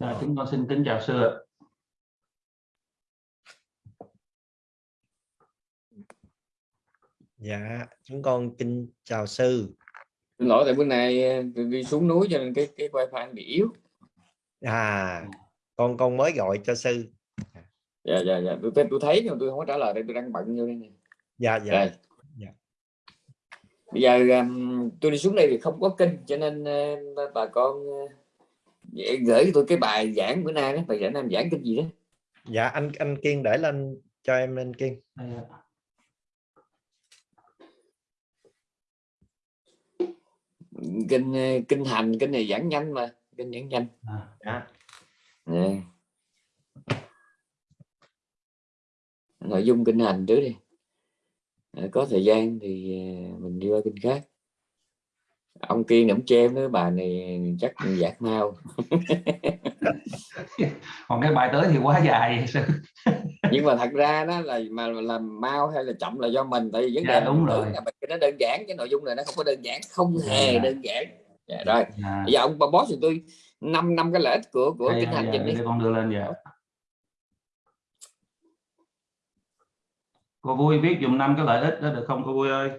À, chúng con xin kính chào sư ạ. Dạ, chúng con kính chào sư. Xin lỗi tại bữa nay tôi đi xuống núi cho nên cái cái wifi bị yếu. À, con con mới gọi cho sư. Dạ dạ dạ, tôi tôi thấy nhưng tôi không có trả lời đây tôi đang bận vô đây nè. Dạ dạ. Rồi. Dạ. Bây giờ tôi đi xuống đây thì không có kinh cho nên uh, bà con uh, gửi tôi cái bài giảng bữa nay đó, bài giảng nam giảng kinh gì đó. Dạ anh anh Kiên để lên cho em lên Kiên. Kinh uh, kinh hành kinh này giảng nhanh mà, kinh giảng nhanh. À, Dạ. Nè. Nội dung kinh hành trước đi. Ờ, có thời gian thì uh, mình đi qua kinh khác. Ông Kiên nắm che với bà này chắc giảng mau. còn cái bài tới thì quá dài nhưng mà thật ra đó là mà làm mau hay là chậm là do mình tại vì vấn Dạ, đề đúng rồi. là mình nó đơn giản cái nội dung này nó không có đơn giản không Dạ, hề dạ. đơn giản dạ, rồi À, bây giờ ông bà boss thì tôi năm năm cái lợi ích của của đây, kinh hành dạ, trình đi con đưa lên dạ. Cô vui viết dùm năm cái lợi ích đó được không cô vui ơi?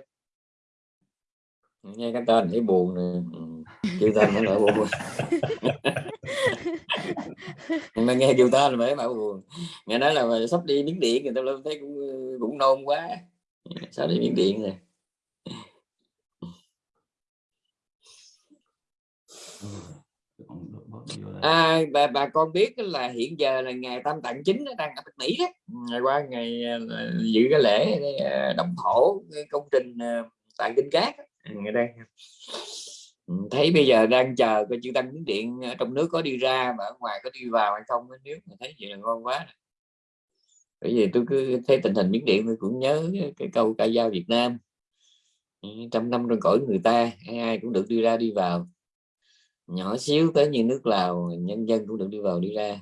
Nghe cái tên thấy buồn nè kêu ừ, tên mới lại buồn. Mà nghe kêu tên mới bảo buồn. Nghe nói là sắp đi miếng điện người ta lên thấy cũng cũng nôn quá. Sao đi miếng điện rồi? À, bà bà con biết là hiện giờ là ngày tam tạng chính nó đang ở Mỹ đó. Ừ, ngày qua ngày à, dự cái lễ à, đồng động thổ cái công trình à, tạng kinh cát ngày đây. Ừ, thấy bây giờ đang chờ coi chữ tăng miến điện ở trong nước có đi ra mà ở ngoài có đi vào hay không nếu mà thấy vậy là ngon quá. Bởi vì tôi cứ thấy tình hình miếng điện tôi cũng nhớ cái câu ca dao Việt Nam. Ừ, trăm năm trong cõi người ta, ai ai cũng được đi ra đi vào. Nhỏ xíu tới như nước Lào, nhân dân cũng được đi vào đi ra.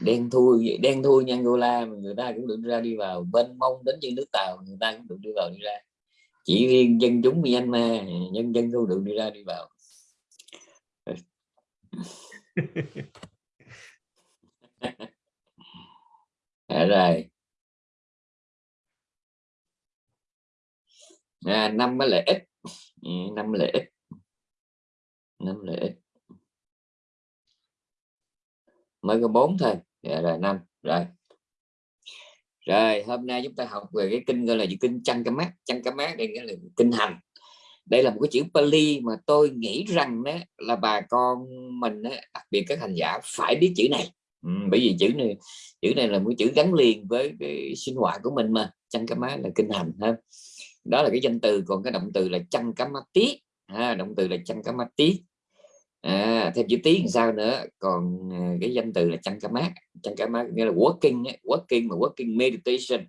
Đen thui đen thui như Angola mà người ta cũng được đi ra đi vào. Bên mông đến như nước Tàu, người ta cũng được đi vào đi ra chỉ riêng dân chúng Myanmar nhân dân không được đi ra đi vào. À, rồi. À, năm cái lợi ích năm lợi ích năm lợi ích mới có bốn thôi. À, rồi năm. Rồi rồi hôm nay chúng ta học về cái kinh gọi là gì? Kinh chăn cái mát. Chăn cái mát đây nghĩa là kinh hành. Đây là một cái chữ Pali mà tôi nghĩ rằng đó là bà con mình đó, đặc biệt các hành giả phải biết chữ này. Ừ, bởi vì chữ này chữ này là một chữ gắn liền với cái sinh hoạt của mình mà. Chăn cái mát là kinh hành ha. Đó là cái danh từ còn cái động từ là chăn cá mát tí ha, động từ là chăn cá mát tí à, thêm chữ tiếng sao nữa. Còn à, cái danh từ là chăn cá mát. Chăn cá mát nghĩa là working ấy, working mà working meditation.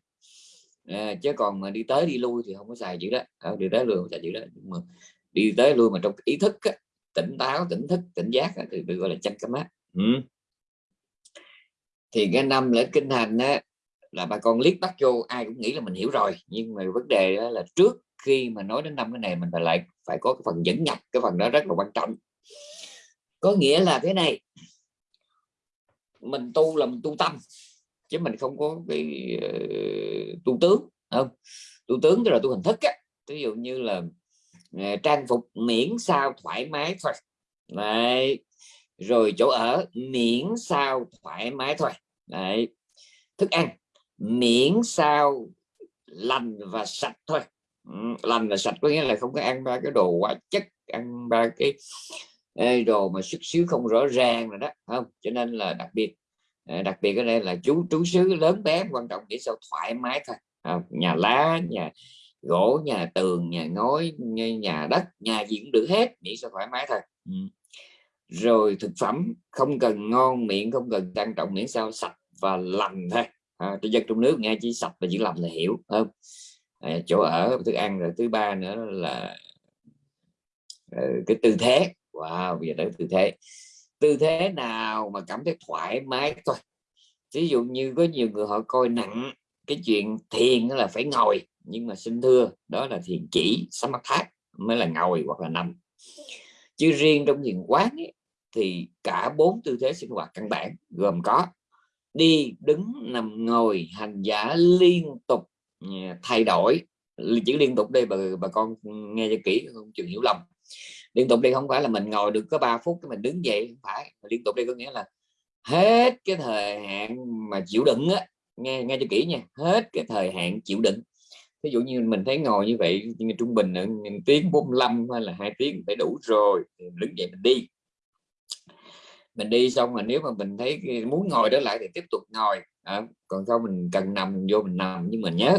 À, chứ còn mà đi tới đi lui thì không có xài chữ đó. À, đi tới lui không xài chữ đó. Nhưng mà đi tới lui mà trong ý thức á, tỉnh táo tỉnh thức tỉnh giác á, thì được gọi là chăn cá mát. Ừ. thì cái năm lễ kinh hành á, là bà con liếc bắt vô ai cũng nghĩ là mình hiểu rồi. Nhưng mà vấn đề đó là trước khi mà nói đến năm cái này mình phải lại phải có cái phần dẫn nhập. Cái phần đó rất là quan trọng có nghĩa là thế này. Mình tu là mình tu tâm chứ mình không có cái uh, tu tướng không? Tu tướng tức là tu hình thức á. Ví dụ như là uh, trang phục miễn sao thoải mái thôi. Đấy. rồi chỗ ở miễn sao thoải mái thôi. Đấy. thức ăn miễn sao lành và sạch thôi. Ừ, lành và sạch có nghĩa là không có ăn ba cái đồ quá chất ăn ba cái ê, đồ mà xuất xứ không rõ ràng rồi đó không? Cho nên là đặc biệt à, đặc biệt ở đây là chú trú xứ lớn bé quan trọng để sao thoải mái thôi. Không? nhà lá nhà gỗ nhà tường nhà ngói nhà, đất nhà gì cũng được hết miễn sao thoải mái thôi. Ừ. rồi thực phẩm không cần ngon miệng không cần trang trọng miễn sao sạch và lành thôi. À, cho dân trong nước nghe chỉ sạch và chỉ lành là hiểu không? À, chỗ ở thức ăn rồi thứ ba nữa là ờ, cái tư thế wow bây giờ tới tư thế. Tư thế nào mà cảm thấy thoải mái thôi ví dụ như có nhiều người họ coi nặng cái chuyện thiền là phải ngồi nhưng mà xin thưa đó là thiền chỉ sắm mắt thác mới là ngồi hoặc là nằm. Chứ riêng trong thiền quán ấy, thì cả bốn tư thế sinh hoạt căn bản gồm có đi đứng nằm ngồi hành giả liên tục à, thay đổi. Chữ liên tục đây bà, bà con nghe cho kỹ không chừng hiểu lầm liên tục đi không phải là mình ngồi được có 3 phút cái mình đứng dậy không phải. Liên tục đi có nghĩa là hết cái thời hạn mà chịu đựng á nghe nghe cho kỹ nha hết cái thời hạn chịu đựng. Ví dụ như mình thấy ngồi như vậy như trung bình là tiếng 45 hay là hai tiếng phải đủ rồi thì đứng dậy mình đi. Mình đi xong mà nếu mà mình thấy muốn ngồi đó lại thì tiếp tục ngồi. À, còn không mình cần nằm mình vô mình nằm nhưng mình nhớ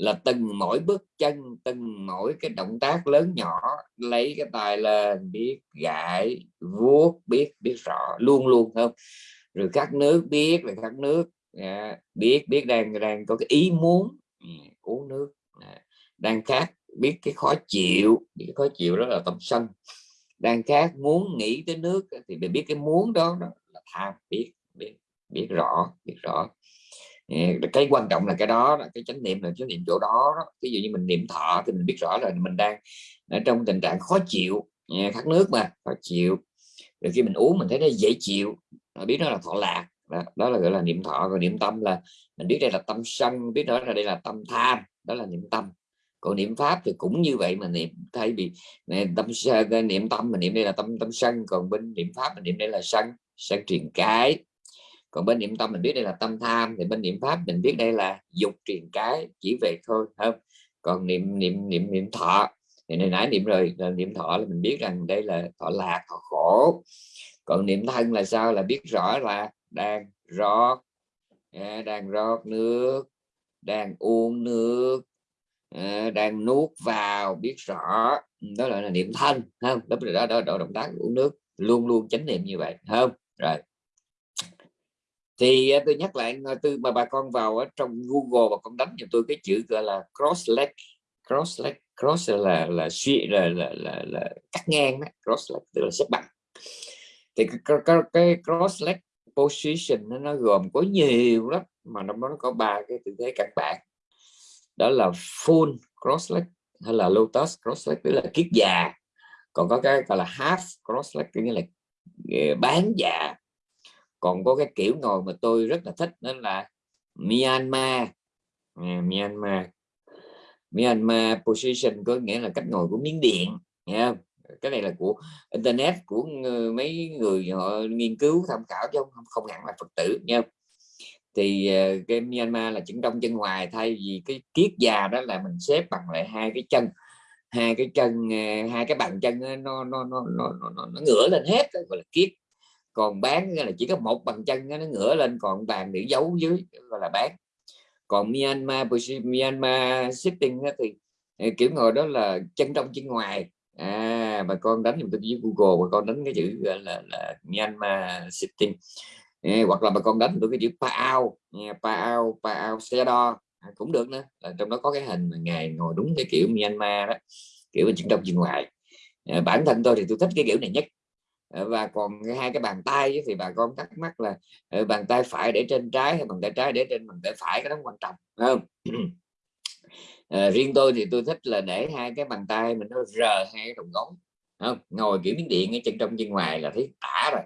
là từng mỗi bước chân từng mỗi cái động tác lớn nhỏ lấy cái tài lên biết gãi vuốt biết biết rõ luôn luôn không? Rồi các nước biết là các nước à, biết biết đang đang có cái ý muốn ừ, uống nước à, đang khác biết cái khó chịu cái khó chịu đó là tâm sân. Đang khác muốn nghĩ tới nước thì mình biết cái muốn đó, đó là tham biết biết biết rõ biết rõ cái quan trọng là cái đó là cái chánh niệm là chánh niệm chỗ đó, đó. Ví dụ như mình niệm thọ thì mình biết rõ là mình đang ở trong tình trạng khó chịu khát nước mà khó chịu. Rồi khi mình uống mình thấy nó dễ chịu biết đó là thọ lạc. Đó, đó là gọi là niệm thọ. Còn niệm tâm là mình biết đây là tâm sân biết đó là đây là tâm tham đó là niệm tâm. Còn niệm pháp thì cũng như vậy mà niệm thay vì tâm niệm tâm mình niệm đây là tâm tâm sân. Còn bên niệm pháp mình niệm đây là sân sân truyền cái còn bên niệm tâm mình biết đây là tâm tham thì bên niệm pháp mình biết đây là dục truyền cái chỉ về thôi không? Còn niệm niệm niệm niệm thọ thì này nãy niệm rồi là niệm thọ là mình biết rằng đây là thọ lạc thọ khổ. Còn niệm thân là sao? Là biết rõ là đang rót à, đang rót nước đang uống nước à, đang nuốt vào biết rõ. Đó là, là niệm thân không? Đó đó, đó, đó động tác uống nước luôn luôn chánh niệm như vậy không? Rồi thì à, tôi nhắc lại à, từ mà bà con vào ở trong Google và con đánh cho tôi cái chữ gọi là cross leg cross leg cross là là suy là, là, là, là cắt ngang đó. cross leg tức là xếp bằng. Thì cái, cái, cái cross leg position nó, nó gồm có nhiều lắm mà nó nó có ba cái tư thế căn bản. Đó là full cross leg hay là lotus cross leg tức là kiết già. Còn có cái gọi là half cross leg nghĩa là ờ, bán già còn có cái kiểu ngồi mà tôi rất là thích nên là Myanmar. À, Myanmar. Myanmar position có nghĩa là cách ngồi của miếng Điện nha cái này là của internet của mấy người họ nghiên cứu tham khảo chứ không không hẳn là Phật tử nha thì à, cái Myanmar là chân trong chân ngoài thay vì cái kiết già đó là mình xếp bằng lại hai cái chân. Hai cái chân à, hai cái bàn chân nó nó nó nó nó, nó ngửa lên hết gọi là kiết còn bán là chỉ có một bàn chân nó ngửa lên còn bàn để giấu dưới gọi là bán. Còn Myanmar Myanmar sitting thì ờ, kiểu ngồi đó là chân trong chân ngoài. À bà con đánh dùm tôi với Google bà con đánh cái chữ là, là, là Myanmar sitting à, hoặc là bà con đánh tôi cái chữ Paao Paao Paao xe đo à, cũng được nữa. Là trong đó có cái hình mà ngài ngồi đúng cái kiểu Myanmar đó kiểu chân trong chân ngoài. À, bản thân tôi thì tôi thích cái kiểu này nhất. Ờ, và còn hai cái bàn tay thì bà con thắc mắc là ờ, bàn tay phải để trên trái hay bàn tay trái để trên bàn tay phải cái đó quan trọng không? À, riêng tôi thì tôi thích là để hai cái bàn tay mình nó rờ hai cái đầu gối không? Ngồi kiểu miếng điện ở chân trong chân ngoài là thấy tả rồi.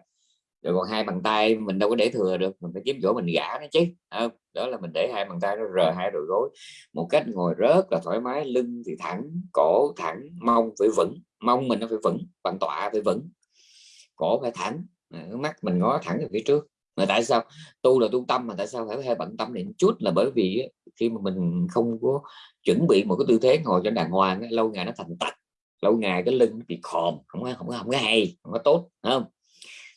Rồi còn hai bàn tay mình đâu có để thừa được mình phải kiếm chỗ mình gã nó chứ không? đó là mình để hai bàn tay nó rờ hai đầu gối một cách ngồi rớt là thoải mái lưng thì thẳng cổ thẳng mông phải vững mông mình nó phải vững bàn tọa phải vững cổ phải thẳng. Mắt mình ngó thẳng về phía trước. Mà tại sao? Tu là tu tâm mà tại sao phải hơi bận tâm niệm? Chút là bởi vì khi mà mình không có chuẩn bị một cái tư thế ngồi cho đàng hoàng lâu ngày nó thành tật lâu ngày cái lưng bị khòm không có không có không có hay không có tốt không?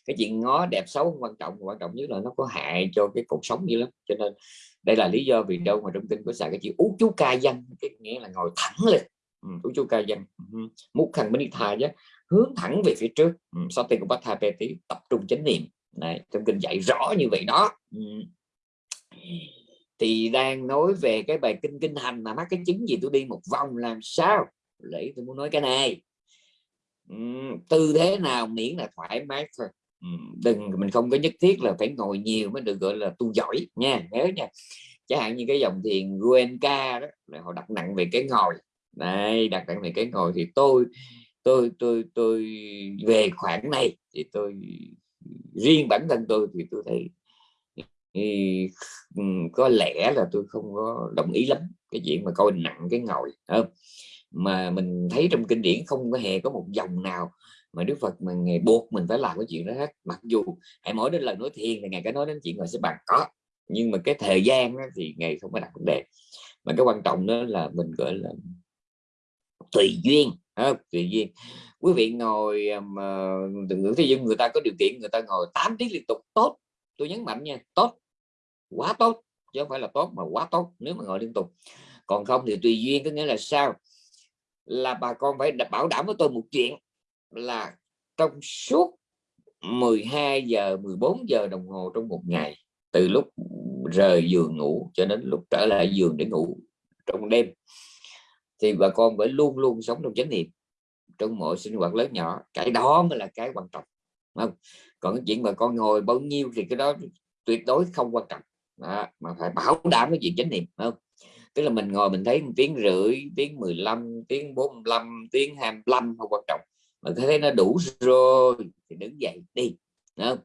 Cái chuyện ngó đẹp xấu không quan trọng quan trọng nhất là nó có hại cho cái cuộc sống như lắm. Cho nên đây là lý do vì đâu mà trong kinh có xài cái chữ ú chú ca danh cái nghĩa là ngồi thẳng lên. Ừ, ú chú ca danh múc khăn bên đi thà chứ hướng thẳng về phía trước. Ừ, tí tập trung chánh niệm. Này trong kinh dạy rõ như vậy đó. Ừ. thì đang nói về cái bài kinh kinh hành mà mắc cái chứng gì tôi đi một vòng làm sao? Để tôi muốn nói cái này. Ừ, tư thế nào miễn là thoải mái thôi. Ừ, đừng mình không có nhất thiết là phải ngồi nhiều mới được gọi là tu giỏi nha nhớ nha. Chẳng hạn như cái dòng thiền Guenka đó là họ đặt nặng về cái ngồi. Đây đặt nặng về cái ngồi thì tôi tôi tôi tôi về khoản này thì tôi riêng bản thân tôi thì tôi thấy thì ừ, có lẽ là tôi không có đồng ý lắm cái chuyện mà coi nặng cái ngồi không? Mà mình thấy trong kinh điển không có hề có một dòng nào mà Đức Phật mà ngày buộc mình phải làm cái chuyện đó hết. Mặc dù hãy mỗi đến lần nói thiền thì ngày cái nói đến chuyện ngồi sẽ bàn có. Nhưng mà cái thời gian đó, thì ngày không có đặt vấn đề. Mà cái quan trọng đó là mình gọi là tùy duyên không? tùy duyên quý vị ngồi à, mà ngưỡng thế nhưng người ta có điều kiện, người ta ngồi 8 tiếng liên tục, tốt. Tôi nhấn mạnh nha, tốt. Quá tốt. Chứ không phải là tốt mà quá tốt, nếu mà ngồi liên tục. Còn không thì tùy duyên có nghĩa là sao? Là bà con phải bảo đảm với tôi một chuyện là trong suốt 12 giờ 14 giờ đồng hồ trong một ngày, từ lúc rời giường ngủ cho đến lúc trở lại giường để ngủ trong đêm thì bà con phải luôn luôn sống trong chánh niệm trong mọi sinh hoạt lớn nhỏ. Cái đó mới là cái quan trọng không? Còn cái chuyện bà con ngồi bao nhiêu thì cái đó tuyệt đối không quan trọng. Đó, mà phải bảo đảm cái chuyện chánh niệm không? Tức là mình ngồi mình thấy một tiếng rưỡi tiếng 15 tiếng 45 tiếng 25 không quan trọng. Mà thấy nó đủ rồi thì đứng dậy đi không?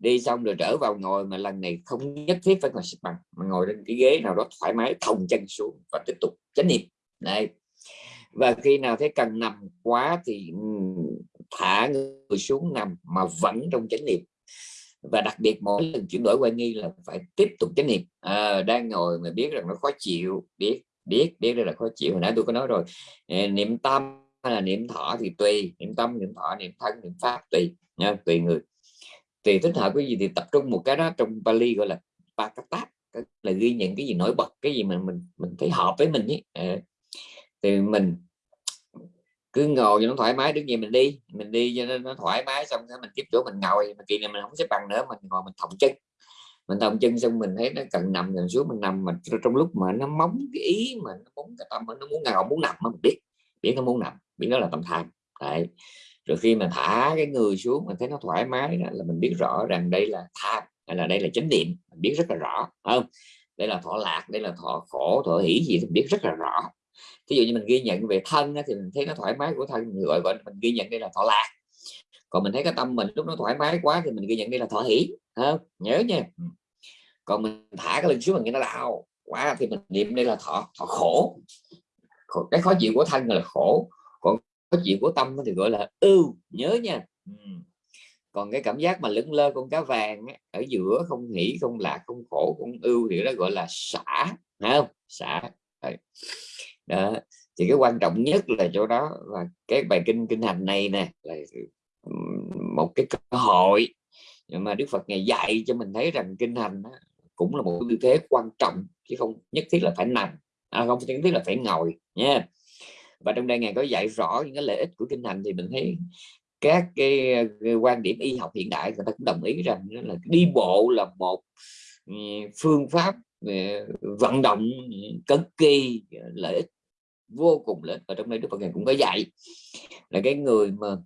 đi xong rồi trở vào ngồi mà lần này không nhất thiết phải ngồi xếp bằng mà ngồi trên cái ghế nào đó thoải mái thòng chân xuống và tiếp tục chánh niệm này và khi nào thấy cần nằm quá thì ừ, thả người xuống nằm mà vẫn trong chánh niệm. Và đặc biệt mỗi lần chuyển đổi quan nghi là phải tiếp tục chánh niệm. À, đang ngồi mà biết rằng nó khó chịu biết biết biết đây là khó chịu. Hồi nãy tôi có nói rồi ờ, niệm tâm hay là niệm thọ thì tùy niệm tâm niệm thọ niệm thân niệm pháp tùy nha tùy người. Tùy thích hợp cái gì thì tập trung một cái đó trong Bali gọi là pakata là ghi nhận cái gì nổi bật cái gì mà mình mình thấy hợp với mình ấy. Ờ. Thì mình cứ ngồi cho nó thoải mái đứng gì mình đi. Mình đi cho nó thoải mái xong rồi mình tiếp chỗ mình ngồi. Mà kỳ này mình không xếp bằng nữa mình ngồi mình thòng chân. Mình thòng chân xong mình thấy nó cần nằm gần xuống mình nằm. Mà trong lúc mà nó móng cái ý mà nó muốn cái tâm nó muốn ngồi muốn nằm mà mình biết. Biết nó muốn nằm biết nó là tâm tham. Đấy. Rồi khi mà thả cái người xuống mình thấy nó thoải mái đó, là mình biết rõ rằng đây là tham hay là đây là chánh niệm. Mình biết rất là rõ không? Đây là thọ lạc đây là thọ khổ thọ hỷ gì thì biết rất là rõ ví dụ như mình ghi nhận về thân thì mình thấy nó thoải mái của thân mình gọi, gọi mình ghi nhận đây là thọ lạc. Còn mình thấy cái tâm mình lúc nó thoải mái quá thì mình ghi nhận đây là thọ hỷ không? nhớ nha. Ừ. Còn mình thả cái lưng xuống mình nghe nó đau quá thì mình niệm đây là thọ thọ khổ. Cái khó chịu của thân là khổ còn khó chịu của tâm thì gọi là ưu nhớ nha. Ừ. Còn cái cảm giác mà lững lơ con cá vàng ở giữa không nghĩ không lạc không khổ không ưu thì đó gọi là xả không? Xả đó thì cái quan trọng nhất là chỗ đó và cái bài kinh kinh hành này nè là một cái cơ hội nhưng mà Đức Phật ngày dạy cho mình thấy rằng kinh hành đó, cũng là một tư thế quan trọng chứ không nhất thiết là phải nằm à, không nhất thiết là phải ngồi nha. Và trong đây ngài có dạy rõ những cái lợi ích của kinh hành thì mình thấy các cái, cái quan điểm y học hiện đại người ta cũng đồng ý rằng là đi bộ là một phương pháp ờ, vận động cực kỳ lợi ích vô cùng lớn. Và trong đây Đức Phật ngài cũng có dạy là cái người mà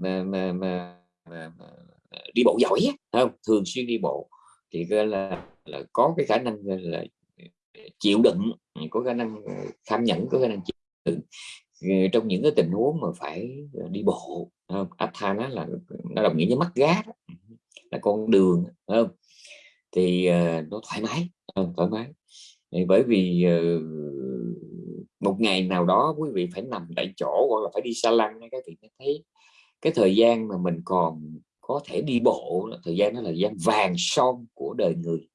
mà, mà, mà, mà, mà đi bộ giỏi không? Thường xuyên đi bộ thì gọi là là có cái khả năng là chịu đựng có khả năng kham nhẫn có khả năng chịu đựng. Trong những cái tình huống mà phải đi bộ không? Athana là nó đồng nghĩa với mắt gác là con đường không? Thì nó thoải mái không? thoải mái bởi vì ờ, một ngày nào đó quý vị phải nằm tại chỗ hoặc là phải đi xa lăng các vị thấy cái thời gian mà mình còn có thể đi bộ thời gian đó là thời gian vàng son của đời người.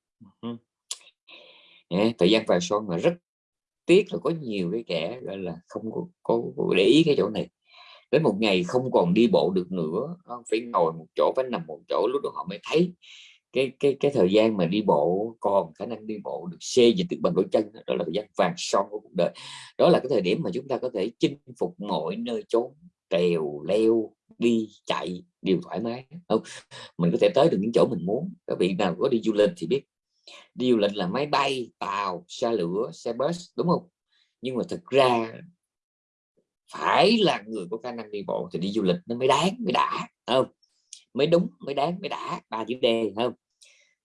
Thời gian vàng son mà rất tiếc là có nhiều cái kẻ gọi là không có, có, có để ý cái chỗ này. Đến một ngày không còn đi bộ được nữa phải ngồi một chỗ phải nằm một chỗ lúc đó họ mới thấy cái cái cái thời gian mà đi bộ, còn khả năng đi bộ được xê dịch được bằng đôi chân đó là thời gian vàng son của cuộc đời. Đó là cái thời điểm mà chúng ta có thể chinh phục mọi nơi chốn, trèo, leo, đi, chạy đều thoải mái không? Mình có thể tới được những chỗ mình muốn. Các vị nào có đi du lịch thì biết. Đi du lịch là máy bay, tàu, xe lửa, xe bus, đúng không? Nhưng mà thực ra phải là người có khả năng đi bộ thì đi du lịch nó mới đáng, mới đã không? Mới đúng, mới đáng, mới đã, ba chữ D không?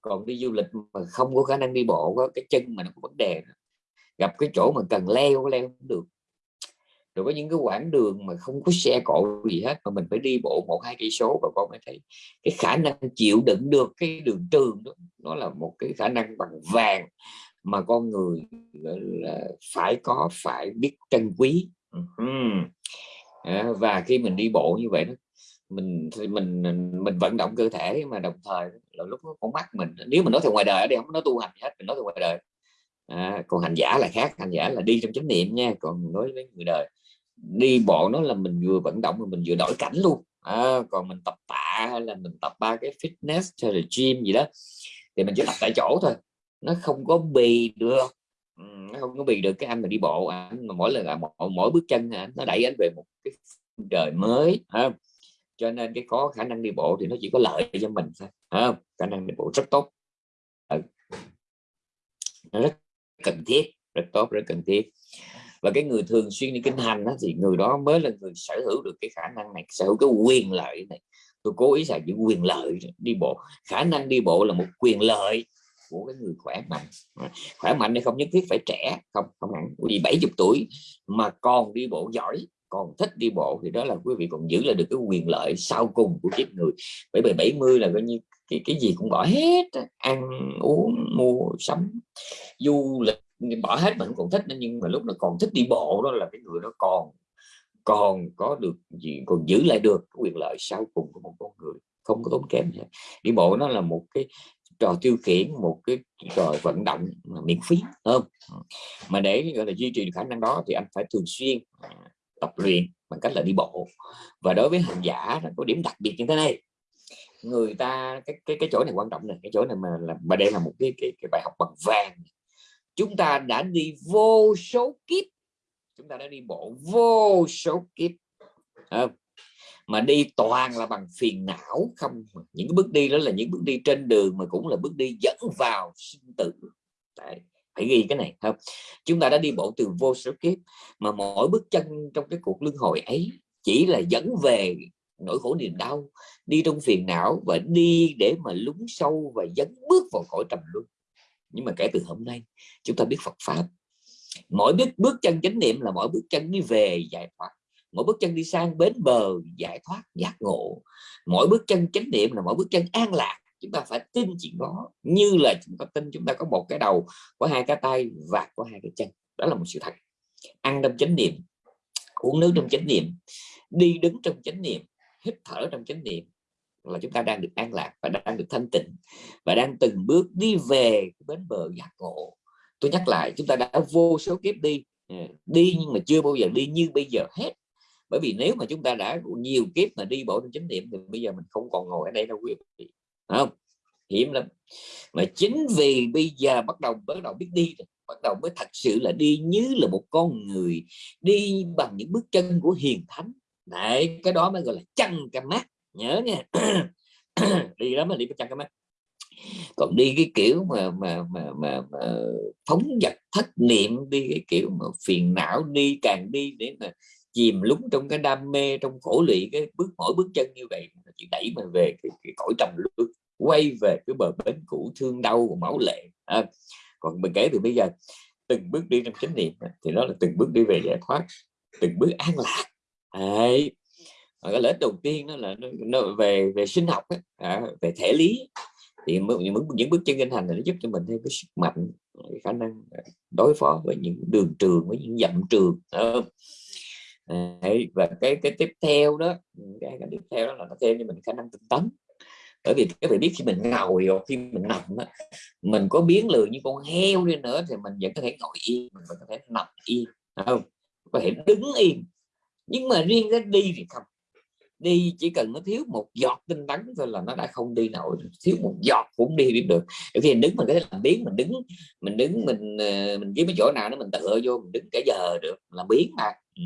Còn đi du lịch mà không có khả năng đi bộ, có cái chân mà nó có vấn đề gặp cái chỗ mà cần leo leo không được. Rồi có những cái quãng đường mà không có xe cộ gì hết, mà mình phải đi bộ một, hai cây số và con mới thấy cái khả năng chịu đựng được cái đường trường đó, nó là một cái khả năng bằng vàng mà con người là, phải có, phải biết trân quý. Và khi mình đi bộ như vậy đó mình mình mình vận động cơ thể mà đồng thời là lúc nó con mắt mình nếu mình nói theo ngoài đời ở đây không nói tu hành hết mình nói theo ngoài đời. À, còn hành giả là khác hành giả là đi trong chánh niệm nha còn nói với người đời đi bộ nó là mình vừa vận động mà mình vừa đổi cảnh luôn. À, còn mình tập tạ hay là mình tập ba cái fitness hay là gym gì đó thì mình chỉ tập tại chỗ thôi nó không có bì được. Ừ, nó không có bì được cái anh mà đi bộ anh mà mỗi lần mỗi, mỗi bước chân nó đẩy anh về một cái đời mới ha cho nên cái có khả năng đi bộ thì nó chỉ có lợi cho mình thôi không? khả năng đi bộ rất tốt. Ừ. nó rất cần thiết rất tốt rất cần thiết. Và cái người thường xuyên đi kinh hành đó, thì người đó mới là người sở hữu được cái khả năng này sở hữu cái quyền lợi này. Tôi cố ý xài chữ quyền lợi đi bộ. Khả năng đi bộ là một quyền lợi của cái người khỏe mạnh. Khỏe mạnh này không nhất thiết phải trẻ không không hẳn. Vì 70 tuổi mà còn đi bộ giỏi còn thích đi bộ thì đó là quý vị còn giữ lại được cái quyền lợi sau cùng của kiếp người. Bởi vì 70 là coi như cái cái gì cũng bỏ hết ăn, uống, mua, sắm. Du lịch bỏ hết mình còn thích nhưng mà lúc nó còn thích đi bộ đó là cái người nó còn còn có được gì, còn giữ lại được quyền lợi sau cùng của một con người. Không có tốn kém gì. đi bộ nó là một cái trò tiêu khiển, một cái trò vận động mà miễn phí không? Mà để gọi là duy trì được khả năng đó thì anh phải thường xuyên à, tập luyện bằng cách là đi bộ. Và đối với hành giả nó có điểm đặc biệt như thế này. Người ta cái cái cái chỗ này quan trọng này cái chỗ này mà là mà đây là một cái cái, cái bài học bằng vàng. Chúng ta đã đi vô số kiếp. Chúng ta đã đi bộ vô số kiếp. Không? mà đi toàn là bằng phiền não không những cái bước đi đó là những bước đi trên đường mà cũng là bước đi dẫn vào sinh tử. Đấy, phải ghi cái này không? Chúng ta đã đi bộ từ vô số kiếp, mà mỗi bước chân trong cái cuộc luân hồi ấy chỉ là dẫn về nỗi khổ niềm đau, đi trong phiền não và đi để mà lún sâu và dấn bước vào cõi trầm luân. Nhưng mà kể từ hôm nay, chúng ta biết Phật pháp. Mỗi bước bước chân chánh niệm là mỗi bước chân đi về giải thoát. Mỗi bước chân đi sang bến bờ giải thoát, giác ngộ. Mỗi bước chân chánh niệm là mỗi bước chân an lạc chúng ta phải tin chuyện đó, như là chúng ta tin chúng ta có một cái đầu, có hai cái tay và có hai cái chân. Đó là một sự thật. Ăn trong chánh niệm, uống nước trong chánh niệm, đi đứng trong chánh niệm, hít thở trong chánh niệm là chúng ta đang được an lạc và đang được thanh tịnh và đang từng bước đi về bến bờ giác ngộ. Tôi nhắc lại, chúng ta đã vô số kiếp đi ừ, đi nhưng mà chưa bao giờ đi như bây giờ hết. Bởi vì nếu mà chúng ta đã nhiều kiếp mà đi bộ trong chánh niệm thì bây giờ mình không còn ngồi ở đây đâu quý vị không hiểm lắm. Mà chính vì bây giờ bắt đầu bắt đầu biết đi rồi bắt đầu mới thật sự là đi như là một con người đi bằng những bước chân của hiền thánh. Đấy, cái đó mới gọi là chân cam mắt nhớ nha. Đi đó mà đi chân cam mắt còn đi cái kiểu mà mà mà mà, mà phóng vật thất niệm đi cái kiểu mà phiền não đi càng đi để mà chìm lúng trong cái đam mê trong khổ lụy cái bước mỗi bước chân như vậy chỉ đẩy mình về cái, cái cõi trầm luân quay về cái bờ bến cũ thương đau của máu lệ à, còn mình kể từ bây giờ từng bước đi trong chánh niệm thì nó là từng bước đi về giải thoát từng bước an lạc. Đấy. cái lợi đầu tiên đó là nó, nó về về sinh học ấy, à, về thể lý. Thì những, những bước chân kinh hành này nó giúp cho mình thêm cái sức mạnh cái khả năng à, đối phó với những đường trường với những dặm trường Đấy, và cái cái tiếp theo đó cái, cái tiếp theo đó là nó thêm cho mình khả năng tinh tấn bởi vì các bạn biết khi mình ngồi hoặc khi mình nằm á, mình có biến lười như con heo đi nữa thì mình vẫn có thể ngồi yên mình vẫn có thể nằm yên không? Có thể đứng yên. Nhưng mà riêng cái đi thì không. Đi chỉ cần nó thiếu một giọt tinh tấn thôi là nó đã không đi nổi thiếu một giọt cũng đi biết được. Để khi mình đứng mình có thể làm biến mình đứng mình đứng mình ờ, mình kiếm cái chỗ nào đó mình tựa vô mình đứng cả giờ được làm biến mà ừ.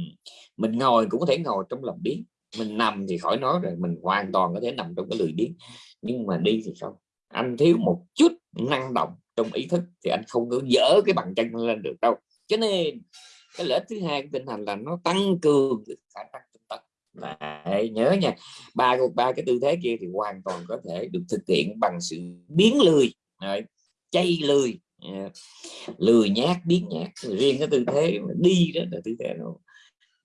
mình ngồi cũng có thể ngồi trong làm biến mình nằm thì khỏi nói rồi mình hoàn toàn có thể nằm trong cái lười biếng. Nhưng mà đi thì không. Anh thiếu một chút năng động trong ý thức thì anh không có dỡ cái bàn chân lên được đâu. Cho nên cái lợi thứ hai của tinh hành là nó tăng cường khả năng tinh tấn. Đấy, nhớ nha. Ba ba cái tư thế kia thì hoàn toàn có thể được thực hiện bằng sự biến lười. Đấy, chay lười ờ, lười nhát biến nhát. Riêng cái tư thế đi đó là tư thế nó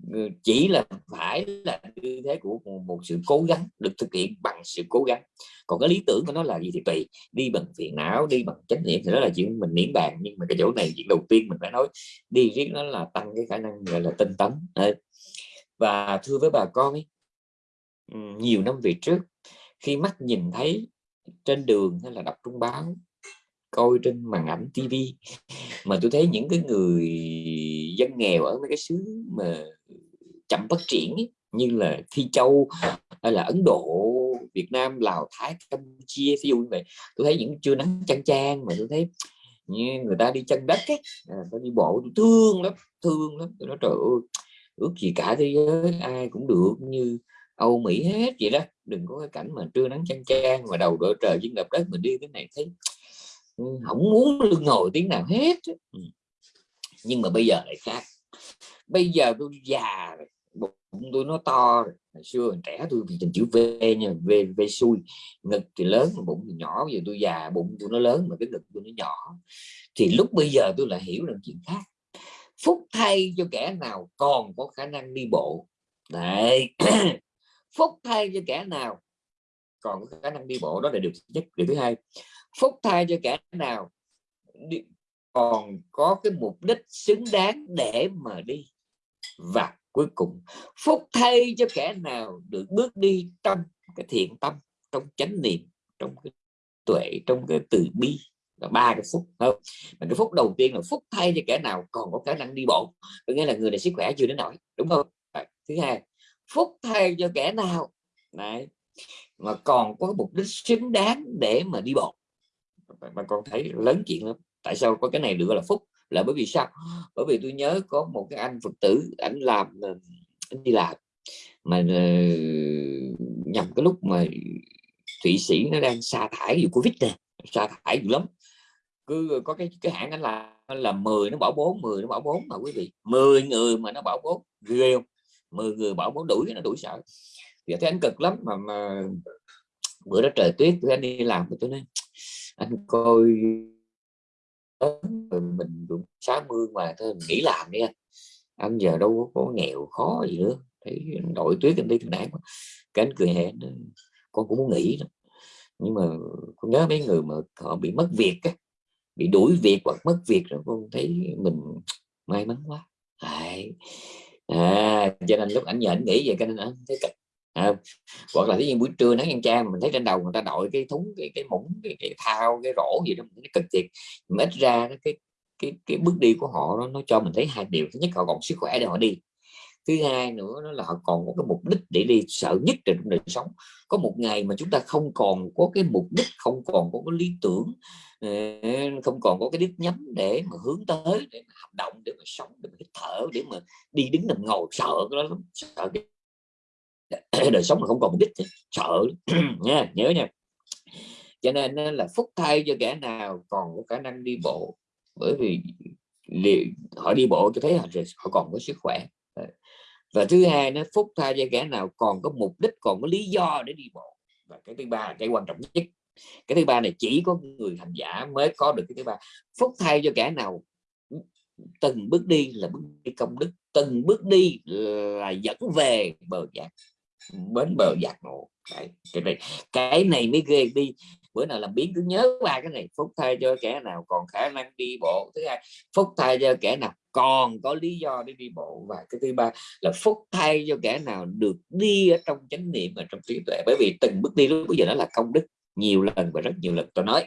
Ừ, chỉ là phải là như thế của một, một sự cố gắng được thực hiện bằng sự cố gắng. Còn cái lý tưởng của nó là gì thì tùy. Đi bằng phiền não đi bằng trách nhiệm thì đó là chuyện mình miễn bàn. Nhưng mà cái chỗ này chuyện đầu tiên mình phải nói đi riết nó là tăng cái khả năng gọi là tinh tấn. Và thưa với bà con ấy, ừ, nhiều năm về trước khi mắt nhìn thấy trên đường hay là đọc trung báo coi trên màn ảnh tivi mà tôi thấy những cái người dân nghèo ở mấy cái xứ mà chậm phát triển ấy, như là Phi Châu hay là Ấn Độ Việt Nam Lào Thái Campuchia ví dụ như vậy. Tôi thấy những trưa nắng chang chang mà tôi thấy như người ta đi chân đất ấy, à, ta đi bộ tôi thương lắm thương lắm. Tôi nói trời ơi ước gì cả thế giới ai cũng được như Âu Mỹ hết vậy đó. Đừng có cái cảnh mà trưa nắng chang chang mà đầu đội trời trên đập đất mình đi cái này thấy ừ, không muốn lưng ngồi tiếng nào hết ừ. nhưng mà bây giờ lại khác. Bây giờ tôi già rồi bụng tôi nó to rồi. hồi xưa trẻ tôi thì chữ V nha V V xui. Ngực thì lớn bụng thì nhỏ. Giờ tôi già bụng tôi nó lớn mà cái ngực tôi nó nhỏ. Thì lúc bây giờ tôi lại hiểu được chuyện khác. Phúc thay cho kẻ nào còn có khả năng đi bộ. Đấy. Phúc thay cho kẻ nào còn có khả năng đi bộ. Đó là điều nhất. Điều thứ hai phúc thay cho kẻ nào đi, còn có cái mục đích xứng đáng để mà đi. Và cuối cùng, phúc thay cho kẻ nào được bước đi trong cái thiện tâm, trong chánh niệm, trong cái tuệ, trong cái từ bi. Là ba cái phúc không? Mà cái phúc đầu tiên là phúc thay cho kẻ nào còn có khả năng đi bộ. Có nghĩa là người này sức khỏe chưa đến nổi đúng không? Thứ hai, phúc thay cho kẻ nào này mà còn có mục đích xứng đáng để mà đi bộ. Mà con thấy lớn chuyện lắm. Tại sao có cái này được gọi là phúc? Là bởi vì sao? Bởi vì tôi nhớ có một cái anh phật tử ảnh làm ờ, anh đi làm mà ờ, uh, nhằm cái lúc mà thụy sĩ nó đang sa thải vụ covid nè sa thải dữ lắm. Cứ ờ, có cái cái hãng anh là là 10 nó bỏ 4 10 nó bỏ 4 mà quý vị. 10 người mà nó bỏ 4 ghê không? 10 người bỏ 4 đuổi nó đuổi sợ. Thì thấy anh cực lắm mà mà bữa đó trời tuyết tôi anh đi làm tôi nói anh coi mình cũng 60 mà thôi mình nghỉ làm đi anh anh giờ đâu có nghèo khó gì nữa thấy đội tuyết anh đi thằng đáng cái anh cười hẹn con cũng muốn nghỉ đó. nhưng mà con nhớ mấy người mà họ bị mất việc á, bị đuổi việc hoặc mất việc rồi con thấy mình may mắn quá Đấy. à cho nên lúc ảnh nhờ ảnh nghĩ vậy cho nên anh thấy cực à, hoặc là cái buổi trưa nắng ăn trang mình thấy trên đầu người ta đội cái thúng cái cái mũng cái, cái thao cái rổ gì đó nó cực thiệt. Mà ít ra cái cái cái bước đi của họ nó, nó cho mình thấy hai điều. Thứ nhất họ còn sức khỏe để họ đi. Thứ hai nữa nó là họ còn có cái mục đích để đi sợ nhất trong đời sống. Có một ngày mà chúng ta không còn có cái mục đích không còn có cái lý tưởng ờ, không còn có cái đích nhắm để mà hướng tới để mà hành động để mà sống để mà hít thở để mà đi đứng nằm ngồi sợ cái đó lắm sợ cái đời sống mà không còn mục đích sợ nha nhớ nha. Cho nên là phúc thay cho kẻ nào còn có khả năng đi bộ. Bởi vì họ đi bộ cho thấy họ, họ còn có sức khỏe. Và thứ hai nó phúc thay cho kẻ nào còn có mục đích còn có lý do để đi bộ. Và cái thứ ba cái quan trọng nhất cái thứ ba này chỉ có người hành giả mới có được cái thứ ba. Phúc thay cho kẻ nào từng bước đi là bước đi công đức từng bước đi là dẫn về bờ giác bến bờ giặc ngộ cái, cái này cái này mới ghê đi. Bữa nào làm biến cứ nhớ ba cái này phúc thay cho kẻ nào còn khả năng đi bộ. Thứ hai phúc thay cho kẻ nào còn có lý do để đi bộ. Và cái thứ ba là phúc thay cho kẻ nào được đi ở trong chánh niệm và trong trí tuệ. Bởi vì từng bước đi lúc bây giờ nó là công đức. Nhiều lần và rất nhiều lần tôi nói.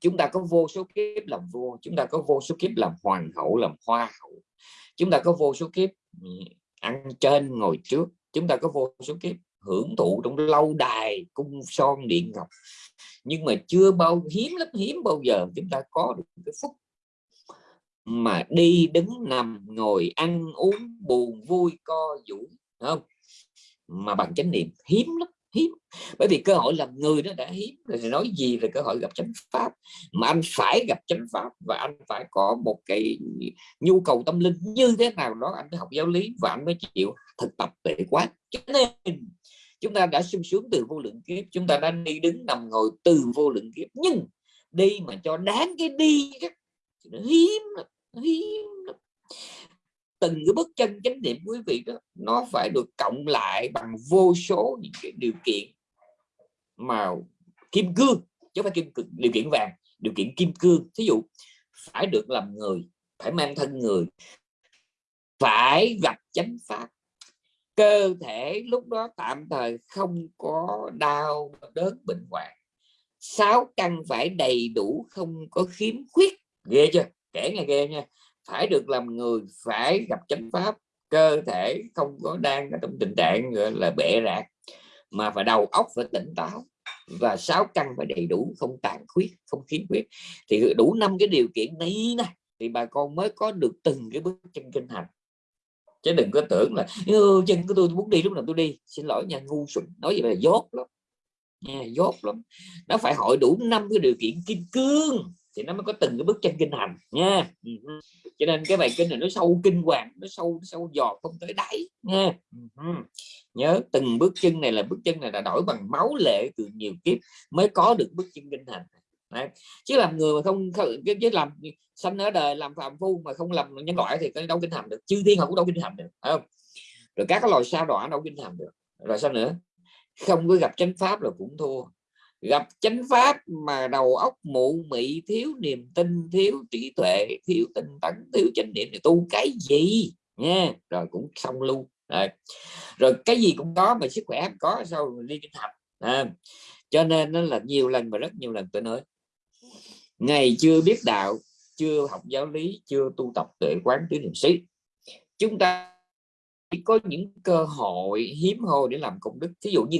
Chúng ta có vô số kiếp làm vua chúng ta có vô số kiếp làm hoàng hậu làm hoa hậu. Chúng ta có vô số kiếp ừ, ăn trên ngồi trước chúng ta có vô số kiếp hưởng thụ trong lâu đài, cung son, điện ngọc. Nhưng mà chưa bao, hiếm lắm, hiếm bao giờ chúng ta có được cái phúc. Mà đi đứng nằm, ngồi ăn uống, buồn vui, co vũ không? Mà bằng chánh niệm, hiếm lắm hiếm. Bởi vì cơ hội làm người nó đã hiếm, rồi nói gì về cơ hội gặp chánh pháp? Mà anh phải gặp chánh pháp và anh phải có một cái nhu cầu tâm linh như thế nào đó anh mới học giáo lý và anh mới chịu thực tập tuệ quán. Cho nên, chúng ta đã sung sướng từ vô lượng kiếp, chúng ta đã đi đứng nằm ngồi từ vô lượng kiếp. Nhưng, đi mà cho đáng cái đi nó hiếm lắm hiếm lắm từng cái bước chân chánh niệm quý vị đó, nó phải được cộng lại bằng vô số những cái điều kiện mà kim cương, chứ không phải kim điều kiện vàng, điều kiện kim cương. Thí dụ, phải được làm người, phải mang thân người, phải gặp chánh pháp. Cơ thể lúc đó tạm thời không có đau, đớn, bệnh hoạn. Sáu căn phải đầy đủ, không có khiếm khuyết. Ghê chưa? Kể nghe ghê nha phải được làm người, phải gặp chánh pháp, cơ thể không có đang ở trong tình trạng, gọi là, bệ rạc, mà phải đầu óc phải tỉnh táo. Và sáu căn phải đầy đủ, không tàn khuyết, không khiếm khuyết. Thì đủ năm cái điều kiện này này thì bà con mới có được từng cái bước chân kinh hành. Chứ đừng có tưởng là chân của tôi muốn đi lúc nào tôi đi. Xin lỗi nha, ngu xuẩn, nói gì là dốt lắm, nha, dốt lắm. Nó phải hội đủ năm cái điều kiện kim cương thì nó mới có từng cái bước chân kinh hành nha. Cho nên cái bài kinh này nó sâu kinh hoàng nó sâu sâu giọt không tới đáy nha. Nhớ từng bước chân này là bước chân này là đổi bằng máu lệ từ nhiều kiếp mới có được bước chân kinh hành. Đấy. chứ làm người mà không cái, cái làm sanh ở đời làm phạm phu mà không làm nhân loại thì đâu kinh hành được. Chư thiên họ cũng đâu kinh hành được không? Rồi các cái loài sao đọa đâu kinh hành được. Rồi sao nữa? Không có gặp chánh pháp là cũng thua gặp chánh pháp mà đầu óc mụ mị thiếu niềm tin thiếu trí tuệ thiếu tinh tấn thiếu chánh niệm thì tu cái gì? Nha rồi cũng xong luôn. Rồi, rồi cái gì cũng có mà sức khỏe không có sao đi kinh hành à. cho nên nó là nhiều lần và rất nhiều lần tôi nói ngày chưa biết đạo chưa học giáo lý chưa tu tập tuệ quán tứ niệm xứ chúng ta chỉ có những cơ hội hiếm hoi để làm công đức. Thí dụ như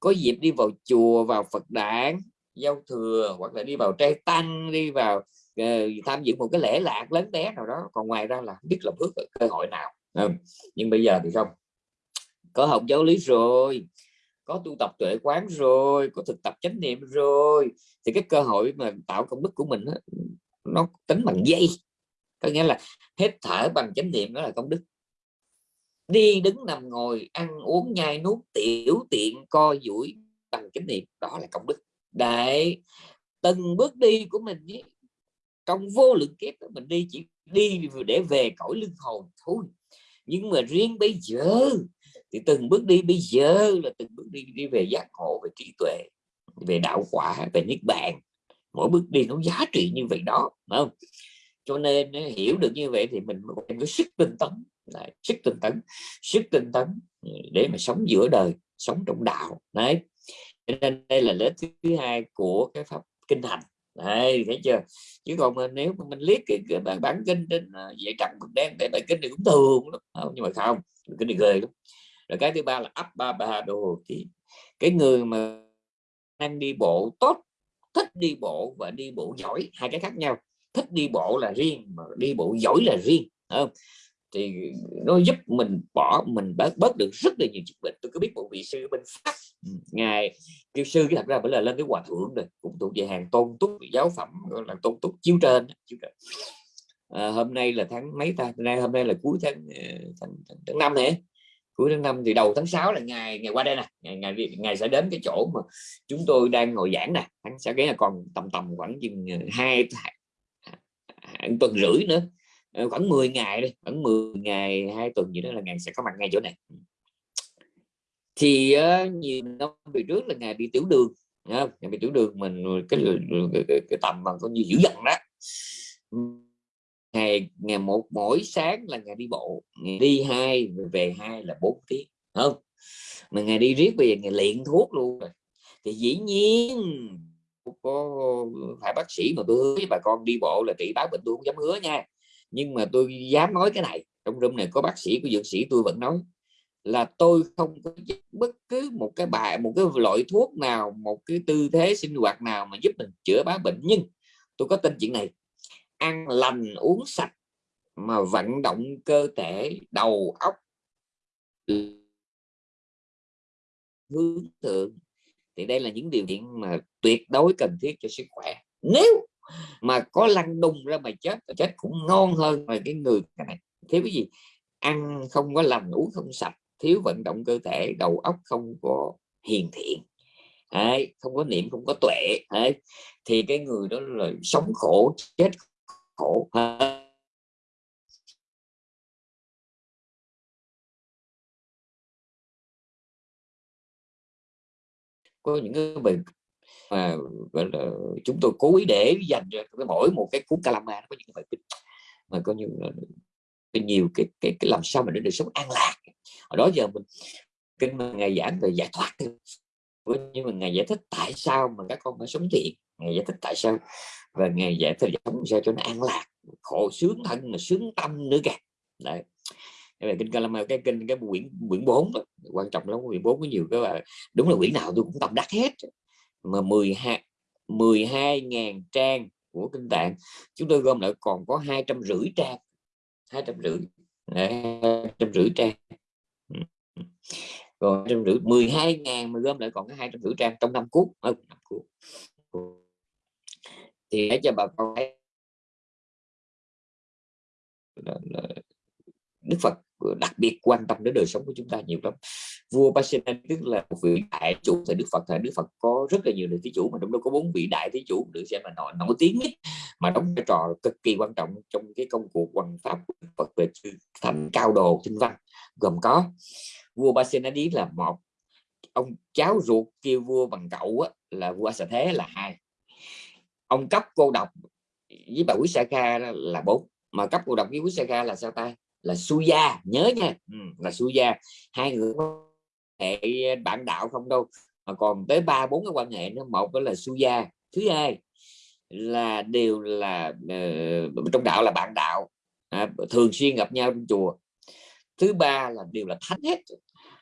có dịp đi vào chùa vào Phật đản giao thừa hoặc là đi vào trai tăng đi vào uh, tham dự một cái lễ lạc lớn bé nào đó. Còn ngoài ra là không biết là bước cơ hội nào. Ừ. nhưng bây giờ thì không. Có học giáo lý rồi có tu tập tuệ quán rồi có thực tập chánh niệm rồi thì cái cơ hội mà tạo công đức của mình đó, nó tính bằng dây. Có nghĩa là hết thở bằng chánh niệm đó là công đức đi đứng nằm ngồi ăn uống nhai nuốt tiểu tiện co duỗi bằng chánh niệm đó là công đức. Đại từng bước đi của mình ấy, trong vô lượng kiếp mình đi chỉ đi để về cõi lưng hồn thôi. Nhưng mà riêng bây giờ thì từng bước đi bây giờ là từng bước đi đi về giác ngộ về trí tuệ về đạo quả về niết bàn. Mỗi bước đi nó giá trị như vậy đó không? Cho nên hiểu được như vậy thì mình có sức tinh tấn đấy, sức tinh tấn sức tinh tấn ừ, để mà sống giữa đời sống trong đạo. Đấy cho nên đây là lớp thứ hai của cái pháp kinh hành. Đấy thấy chưa? Chứ còn mà nếu mà mình liếc cái, cái bản, bản kinh trên à, dạy trắng mực đen để bài kinh này cũng thường lắm. Không? nhưng mà không kinh này ghê lắm. Rồi cái thứ ba là ấp ba ba đồ thì cái người mà đang đi bộ tốt thích đi bộ và đi bộ giỏi hai cái khác nhau. Thích đi bộ là riêng mà đi bộ giỏi là riêng không? Thì nó giúp mình bỏ mình bớt bớt được rất là nhiều dịch bệnh. Tôi có biết một vị sư bên pháp ừ, ngài kêu sư cái thật ra phải là lên cái hòa thượng rồi cũng thuộc về hàng tôn túc giáo phẩm là tôn túc chiếu trên, chiếu trên. À, hôm nay là tháng mấy ta? Nay hôm nay là cuối tháng ờ, tháng, tháng, tháng năm này. Cuối tháng năm thì đầu tháng 6 là ngày ngày qua đây nè. Ngày, ngày ngày sẽ đến cái chỗ mà chúng tôi đang ngồi giảng nè. Tháng sẽ là còn tầm tầm khoảng chừng ờ, hai hai tuần rưỡi nữa. Ờ, khoảng 10 ngày đi khoảng 10 ngày hai tuần gì đó là ngày sẽ có mặt ngay chỗ này. Thì ờ, uh, nhiều năm về trước là ngày bị tiểu đường ngày bị tiểu đường mình cái, cái, cái, cái tầm mà coi như dữ dằn đó. Ngày ngày một mỗi sáng là ngày đi bộ ngày đi hai về hai là bốn tiếng không? Mà ngày đi riết bây giờ ngày luyện thuốc luôn rồi. Thì dĩ nhiên có phải bác sĩ mà tôi hứa với bà con đi bộ là trị báo bệnh tôi không dám hứa nha nhưng mà tôi dám nói cái này, trong room này có bác sĩ, có dược sĩ, tôi vẫn nói là tôi không có bất cứ một cái bài, một cái loại thuốc nào, một cái tư thế sinh hoạt nào mà giúp mình chữa bá bệnh. Nhưng tôi có tin chuyện này, ăn lành, uống sạch mà vận động cơ thể, đầu, óc, hướng thượng, thì đây là những điều kiện mà tuyệt đối cần thiết cho sức khỏe. Nếu mà có lăn đùng ra mà chết chết cũng ngon hơn là cái người này. Thiếu cái gì? Ăn không có lành uống không sạch thiếu vận động cơ thể đầu óc không có hiền thiện. Đấy, không có niệm không có tuệ. Đấy. thì cái người đó là sống khổ chết khổ có những cái mà gọi là chúng tôi cố ý để dành cho cái mỗi một cái cuốn calama nó có những cái bài kinh mà có như cái nhiều cái, cái cái làm sao mà để đời sống an lạc. Ở đó giờ mình kinh mà ngày giảng về giải thoát nhưng mà ngày giải thích tại sao mà các con phải sống thiện ngày giải thích tại sao và ngày giải thích sống sao cho nó an lạc khổ sướng thân mà sướng tâm nữa kìa. Đấy. Về kinh Kalama cái kinh cái quyển quyển 4 đó, quan trọng lắm quyển 4 có nhiều cái là đúng là quyển nào tôi cũng tâm đắc hết mà 12 12 ngàn trang của kinh tạng chúng tôi gom lại còn có hai trăm rưỡi trang hai trăm rưỡi hai trăm rưỡi trang. Rồi trăm rưỡi 12 ngàn mà gom lại còn có hai trăm rưỡi trang trong năm cuốn ừ, năm thì để cho bà con thấy Đức Phật đặc biệt quan tâm đến đời sống của chúng ta nhiều lắm. Vua Pasena tức là một vị đại chủ thời Đức Phật thời Đức Phật có rất là nhiều thí chủ mà trong đó có bốn vị đại thí chủ được xem là nổi nổi tiếng nhất mà đóng vai trò cực kỳ quan trọng trong cái công cuộc hoằng pháp của Đức Phật về thành cao đồ tinh văn. Gồm có vua Pasenadi là một ông cháu ruột kêu vua bằng cậu á, là vua Sa Thế là hai. Ông cấp cô độc với bà Quý Sa Kha là bốn mà cấp cô độc với Quý Sa Kha là sao ta? Là Suya. Nhớ nha ừ, là Suya. Hai người hệ bạn đạo không đâu mà còn tới ba bốn cái quan hệ nữa. Một đó là Suya thứ hai là đều là uh, trong đạo là bạn đạo à, thường xuyên gặp nhau trong chùa. Thứ ba là đều là thánh hết.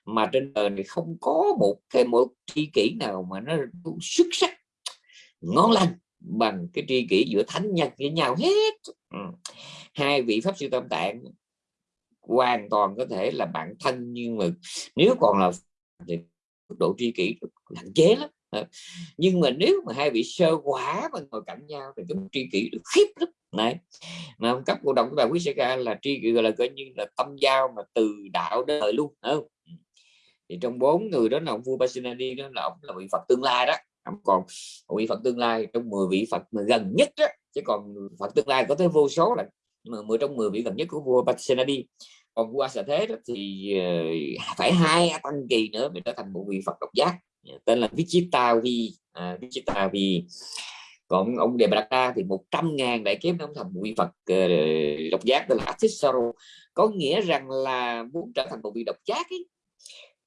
Mà trên đời này không có một cái một tri kỷ nào mà nó xuất sắc ngon lành bằng cái tri kỷ giữa thánh nhân với nhau hết. Ừ. hai vị pháp sư tâm tạng hoàn toàn có thể là bạn thân, nhưng mà nếu còn là thì độ tri kỷ hạn chế lắm. Ờ, nhưng mà nếu mà hai vị sơ quả mà ngồi cạnh nhau thì chúng tri kỷ được khiếp lắm. Này mà ông cấp cổ động của bà quý ca là tri kỷ, gọi là coi như là tâm giao mà từ đạo đến đời luôn không? Ừ. Thì trong bốn người đó là ông vua Basinadi đó là ông là vị Phật tương lai đó. Ông còn vị Phật tương lai trong 10 vị Phật mà gần nhất đó, chứ còn Phật tương lai có tới vô số là mà 10 trong 10 vị gần nhất của vua Basinadi còn qua sở Thế đó thì ờ, phải hai tăng kỳ nữa mới trở thành một vị Phật độc giác. Tên là Vichita vi à, Vichitavi. Còn ông Đề Bạc thì 100 ngàn đại kiếp ông thành một vị Phật uh, độc giác tên là Atisaro có nghĩa rằng là muốn trở thành một vị độc giác ấy,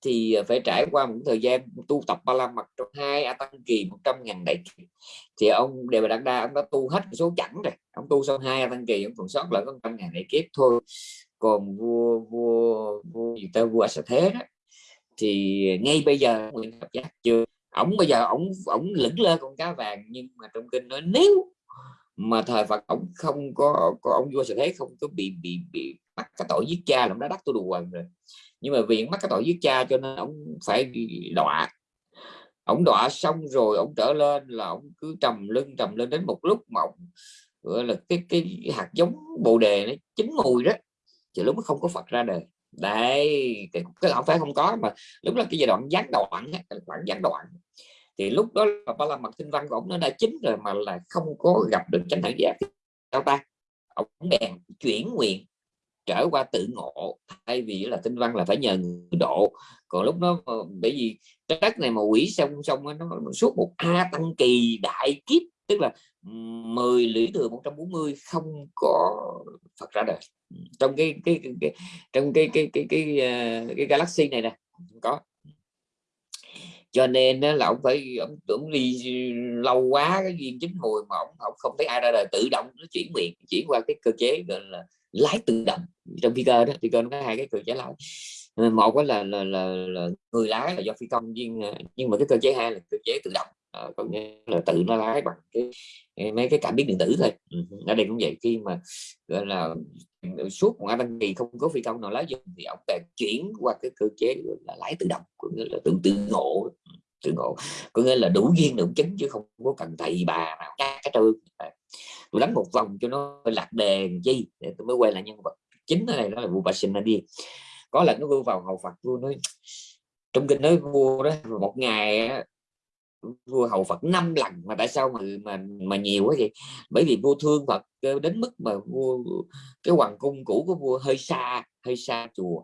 thì ờ, phải trải qua một thời gian tu tập ba la mật trong hai a tăng kỳ 100 ngàn đại kiếp. Thì ông Đề Bà Đạt Đa ông đã tu hết số chẳng rồi. Ông tu xong hai a tăng kỳ ông còn sót lại có trăm ngàn đại kiếp thôi còn vua vua vua gì ta? Vua Sa Thế đó. Thì ngay bây giờ nguyện Thập giác chưa? Ổng bây giờ ổng ổng lững lơ con cá vàng, nhưng mà trong kinh nói nếu mà thời Phật ổng không có có ông vua Sa Thế không có bị bị bị mắc cái tội giết cha là đã đắc tu đồ quần rồi. Nhưng mà vì mắc cái tội giết cha cho nên ông phải đọa. Ông đọa xong rồi ông trở lên là ông cứ trầm lưng, trầm lên đến một lúc mà gọi là cái cái hạt giống bồ đề nó chín mùi đó thì lúc đó không có Phật ra đời. Đây cái, cái không phải không có mà lúc đó cái giai đoạn gián đoạn khoảng gián đoạn. Thì lúc đó là ba la mật tinh văn của ông nó đã chính rồi mà là không có gặp được chánh đẳng giác. Sao ta? Ông bèn chuyển nguyện trở qua tự ngộ thay vì là tinh văn là phải nhờ người độ. Còn lúc đó ờ, bởi vì đất này mà quỷ xong xong nó suốt một a tăng kỳ đại kiếp tức là 10 lũy thừa 140 không có Phật ra đời. Trong cái cái, cái, cái trong cái cái cái cái cái, cái galaxy này nè không có. Cho nên là ông phải ông tưởng đi lâu quá cái duyên chính mùi mà ông, ông không thấy ai ra đời tự động nó chuyển nguyện chuyển qua cái cơ chế gọi là lái tự động. Trong phi cơ đó phi cơ nó có hai cái cơ chế lái. Ờ, một cái là, là, là, là người lái là do phi công nhưng ờ, nhưng mà cái cơ chế hai là cơ chế tự động. Ờ, à, có nghĩa là tự nó lái bằng cái mấy cái cảm biến điện tử thôi. Ừ, ở đây cũng vậy. Khi mà gọi là suốt một đăng kỳ không có phi công nào lái dùng thì ông bèn chuyển qua cái cơ chế là lái tự động có nghĩa là tự tự ngộ. Tự ngộ. Có nghĩa là đủ duyên đủ chứng chứ không có cần thầy bà nào cá cái trơn. Ờ, tôi đánh một vòng cho nó lạc đề chi để tôi mới quay lại nhân vật chính ở đây đó là vua đi có lần nó vua vào hầu Phật vua nói trong kinh nói vua đó một ngày vua hầu Phật năm lần mà tại sao mà mà mà nhiều quá vậy? Bởi vì vua thương Phật ờ, đến mức mà vua cái hoàng cung cũ của vua hơi xa hơi xa chùa.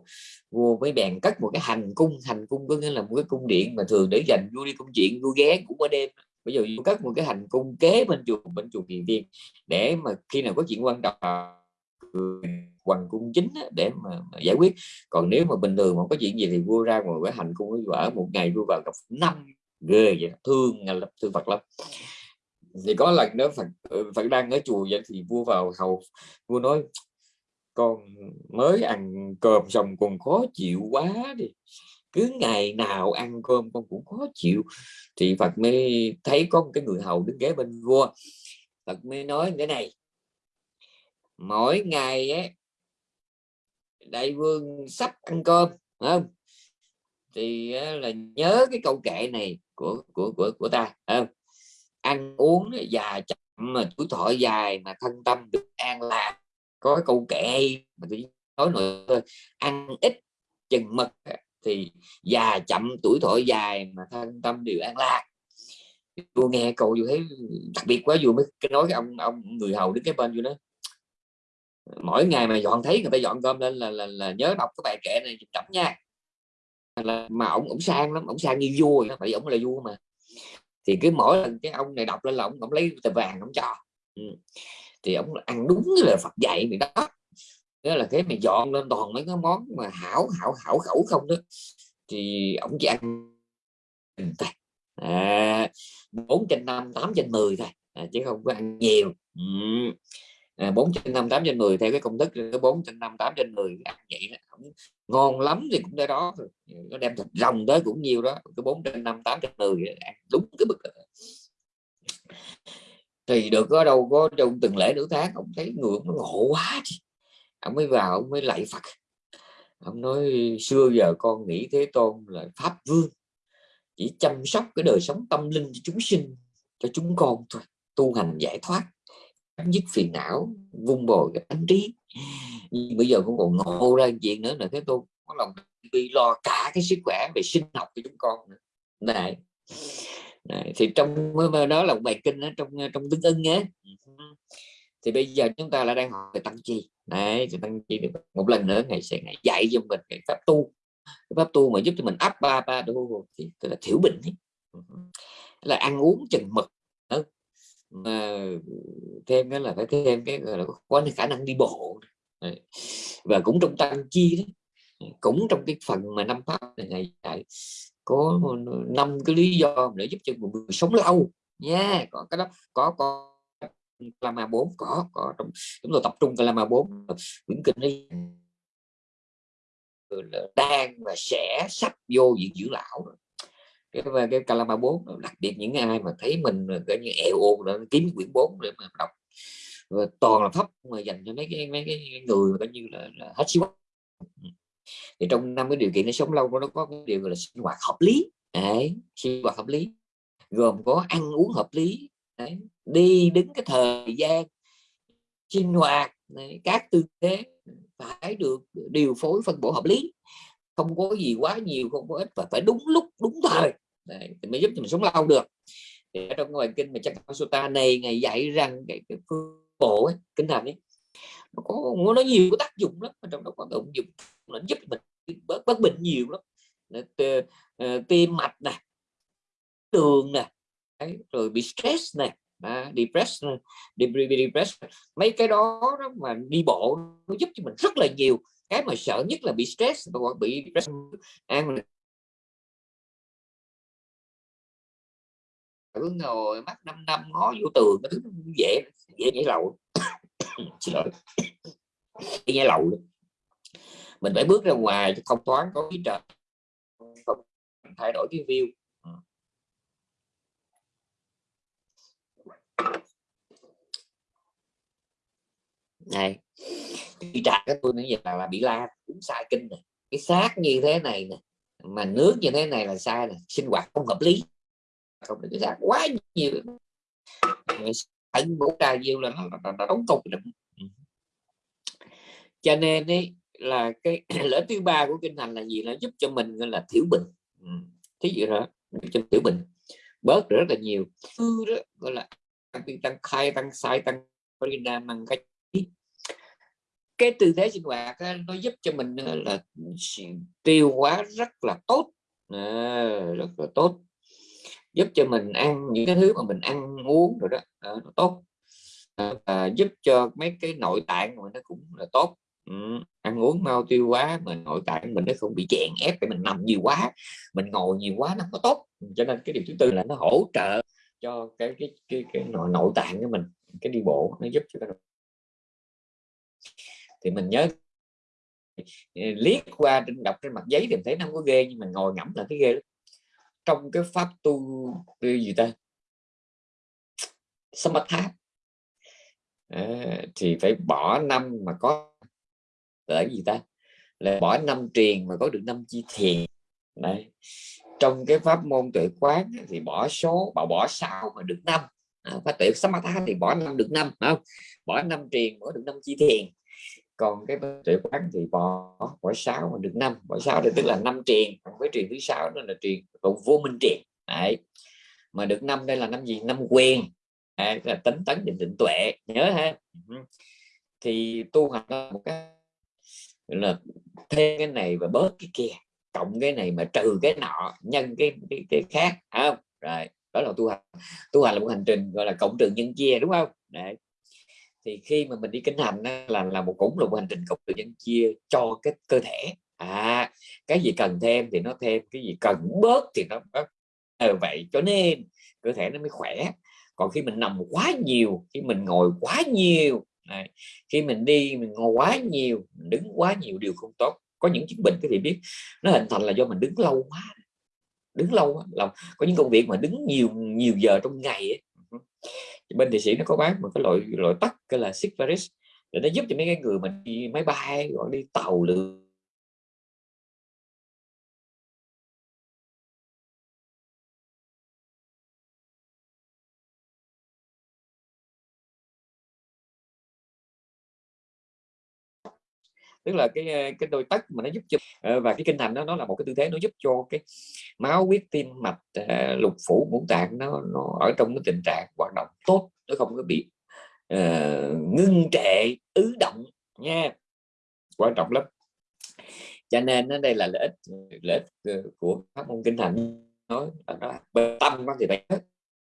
Vua mới bèn cất một cái hành cung hành cung có nghĩa là một cái cung điện mà thường để dành vua đi công chuyện vua ghé cũng qua đêm. Bây giờ vua cất một cái hành cung kế bên chùa bên chùa Kỳ Viên để mà khi nào có chuyện quan trọng hoàng cung chính để mà, mà giải quyết. Còn nếu mà bình thường mà có chuyện gì thì vua ra ngồi cái hành cung ở một ngày vua vào gặp năm ghê vậy thương lập thương Phật lắm thì có lần đó Phật ừ, Phật đang ở chùa vậy thì vua vào hầu vua nói con mới ăn cơm xong còn khó chịu quá đi. Cứ ngày nào ăn cơm con cũng khó chịu. Thì Phật mới thấy có một cái người hầu đứng ghế bên vua. Phật mới nói thế này mỗi ngày ấy, đại vương sắp ăn cơm không? Thì là nhớ cái câu kệ này của của của của ta à, ăn uống già chậm mà tuổi thọ dài mà thân tâm được an lạc có câu kệ mà tôi nói nữa ăn ít chừng mực thì già chậm tuổi thọ dài mà thân tâm đều an lạc. Tôi nghe câu tôi thấy đặc biệt quá vừa mới nói cái ông ông người hầu đứng cái bên vô đó mỗi ngày mà dọn thấy người ta dọn cơm lên là là, là nhớ đọc cái bài kệ này chậm nha là mà ông ông sang lắm ông sang như vua vậy phải ông là vua mà. Thì cứ mỗi lần cái ông này đọc lên là ông, ổng lấy tờ vàng ông cho. Ừ. thì ông ăn đúng là Phật dạy mày đó. Đó là cái mày dọn lên toàn mấy cái món mà hảo hảo hảo khẩu không đó. Thì ông chỉ ăn à, 4 trên 5 8 trên 10 thôi. À, chứ không có ăn nhiều. Ừ. Ờ, à, 4 trên 5 8 trên 10 theo cái công thức cái 4 trên 5 8 trên 10 ăn vậy đó không ngon lắm thì cũng tới đó nó đem thịt rồng tới cũng nhiều đó cái 4 trên 5 8 trên 10 ăn đúng cái bực thì được có đâu có trong từng lễ nửa tháng ông thấy người nó ngộ quá chứ. ông mới vào ông mới lạy Phật. Ông nói xưa giờ con nghĩ thế tôn là pháp vương chỉ chăm sóc cái đời sống tâm linh cho chúng sinh cho chúng con thôi tu hành giải thoát dứt phiền não vung bồi cái tánh trí. Nhưng bây giờ cũng còn ngộ ra chuyện nữa là thế tôi có lòng đi lo cả cái sức khỏe về sinh học cho chúng con nữa. này này, thì trong đó là một bài kinh ở trong trong tiếng ưng nhé ừ. thì bây giờ chúng ta là đang học về tăng chi. Này thì tăng chi một lần nữa ngày sẽ ngày dạy cho mình cái pháp tu. Cái pháp tu mà giúp cho mình áp ba ba đô thì tức là thiểu bệnh ấy. Ừ. là ăn uống chừng mực ừ mà thêm cái là phải thêm cái là có khả năng đi bộ. Và cũng trong tăng chi đấy cũng trong cái phần mà năm pháp này ngày dạy có năm cái lý do để giúp cho một người sống lâu. Nha yeah, có cái đó có có Lama 4 có có trong chúng tôi tập trung Lama 4 quyển kinh ấy. Đang và sẽ sắp vô diện dưỡng lão rồi cái về cái Calama 4 đặc biệt những ai mà thấy mình cái như eo ồn đó kiếm quyển 4 để mà đọc. Và toàn là thấp mà dành cho mấy cái mấy cái người mà coi như là, là hết sức. Thì trong năm cái điều kiện để sống lâu nó có cái điều là sinh hoạt hợp lý. Đấy sinh hoạt hợp lý. Gồm có ăn uống hợp lý. Đấy. đi đứng cái thời gian sinh hoạt đấy. các tư thế phải được điều phối phân bổ hợp lý. Không có gì quá nhiều không có ít và phải đúng lúc đúng thời. Đấy, thì mới giúp cho mình sống lâu được. Thì ở trong ngoài kinh mà chắc Sutta này ngày dạy rằng cái, cái phương bộ ấy, kinh thành ấy nó có nó nhiều có tác dụng lắm trong đó có động dụng nó giúp mình bớt bớt bệnh nhiều lắm. Ờ, tim mạch nè đường nè Đấy, rồi bị stress nè à, depressed depressed mấy cái đó, đó mà đi bộ nó giúp cho mình rất là nhiều. Cái mà sợ nhất là bị stress và bị depression ăn cứ ngồi mắt năm năm ngó vô tường cái thứ dễ dễ nhảy lầu. Xin lỗi. Nhảy lầu mình phải bước ra ngoài không thoáng có cái trời. Không thay đổi cái view. Ừ. Này đi trà cái tôi nói là, là bị la cũng sai kinh này cái xác như thế này nè mà nước như thế này là sai nè. Sinh hoạt không hợp lý không được cái quá nhiều. Ẩn bổ trà nhiều là nó, nó, đóng cục ừ. cho nên ấy là cái lợi thứ ba của kinh hành là gì? Là giúp cho mình là thiểu bệnh. Ừ. thí dụ đó cho thiểu bệnh. Bớt được rất là nhiều. Thứ đó gọi là tăng khai tăng sai tăng parinam cái cái tư thế sinh hoạt á, nó giúp cho mình là tiêu hóa rất là tốt. À, rất là tốt giúp cho mình ăn những cái thứ mà mình ăn uống rồi đó. À, nó tốt. À, giúp cho mấy cái nội tạng của nó cũng là tốt. Ừ, ăn uống mau tiêu hóa mà nội tạng mình nó không bị chèn ép để mình nằm nhiều quá mình ngồi nhiều quá nó có tốt. Ừ, cho nên cái điều thứ tư là nó hỗ trợ cho cái cái cái, cái nội, nội tạng của mình cái đi bộ nó giúp cho cái thì mình nhớ ừ, liếc qua trên đọc trên mặt giấy thì mình thấy nó không có ghê nhưng mà ngồi ngẫm là cái ghê lắm trong cái pháp tu gì ta? Samatha. À, thì phải bỏ năm mà có là gì ta? Là bỏ năm truyền mà có được năm chi thiền. Đấy. trong cái pháp môn tuệ quán thì bỏ số bỏ bỏ sao mà được năm. À, pháp tuệ samatha thì bỏ năm được năm không? Bỏ năm truyền bỏ được năm chi thiền còn cái tuệ quán thì bỏ bỏ sáu mà được năm. Bỏ sáu thì tức là năm truyền với truyền thứ sáu đó là truyền còn vô minh truyền Đấy. mà được năm đây là năm gì? Năm quyền đấy là tính tấn định định tuệ. Nhớ ha. Thì tu hành là một cái là thêm cái này và bớt cái kia cộng cái này mà trừ cái nọ nhân cái cái, cái khác không? Rồi đó là tu hành. Tu hành là một hành trình gọi là cộng trừ nhân chia đúng không? Đấy thì khi mà mình đi kinh hành là là một cũng là một hành trình cộng được nhân chia cho cái cơ thể. À cái gì cần thêm thì nó thêm cái gì cần bớt thì nó bớt. À, vậy cho nên cơ thể nó mới khỏe. Còn khi mình nằm quá nhiều khi mình ngồi quá nhiều này, khi mình đi mình ngồi quá nhiều mình đứng quá nhiều điều không tốt. Có những chứng bệnh cái thì biết nó hình thành là do mình đứng lâu quá. Đứng lâu là có những công việc mà đứng nhiều nhiều giờ trong ngày ấy bên thị sĩ nó có bán một cái loại loại tắc cái là Sigvaris, để nó giúp cho mấy cái người mình đi máy bay hoặc đi tàu lượn tức là cái cái đôi tất mà nó giúp cho ờ, và cái kinh thành đó nó là một cái tư thế nó giúp cho cái máu huyết tim mạch ờ, lục phủ ngũ tạng nó nó ở trong cái tình trạng hoạt động tốt nó không có bị uh, ngưng trệ ứ động nha. Quan trọng lắm. Cho nên đây là lợi ích lợi ích của pháp môn kinh thành. Nói là nó bên tâm thì phải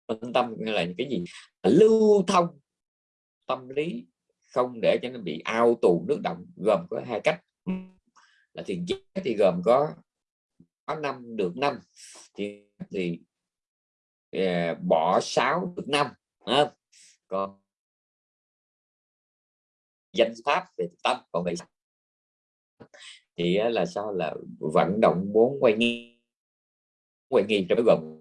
bên tâm là những cái gì? Lưu thông tâm lý không để cho nó bị ao tù nước động gồm có hai cách. Là thiền chế thì gồm có có năm được năm thì thì uh, bỏ sáu được năm à, còn danh pháp về tâm còn vậy thì là sao? Là vận động bốn quay nghi quay nghi cho gồm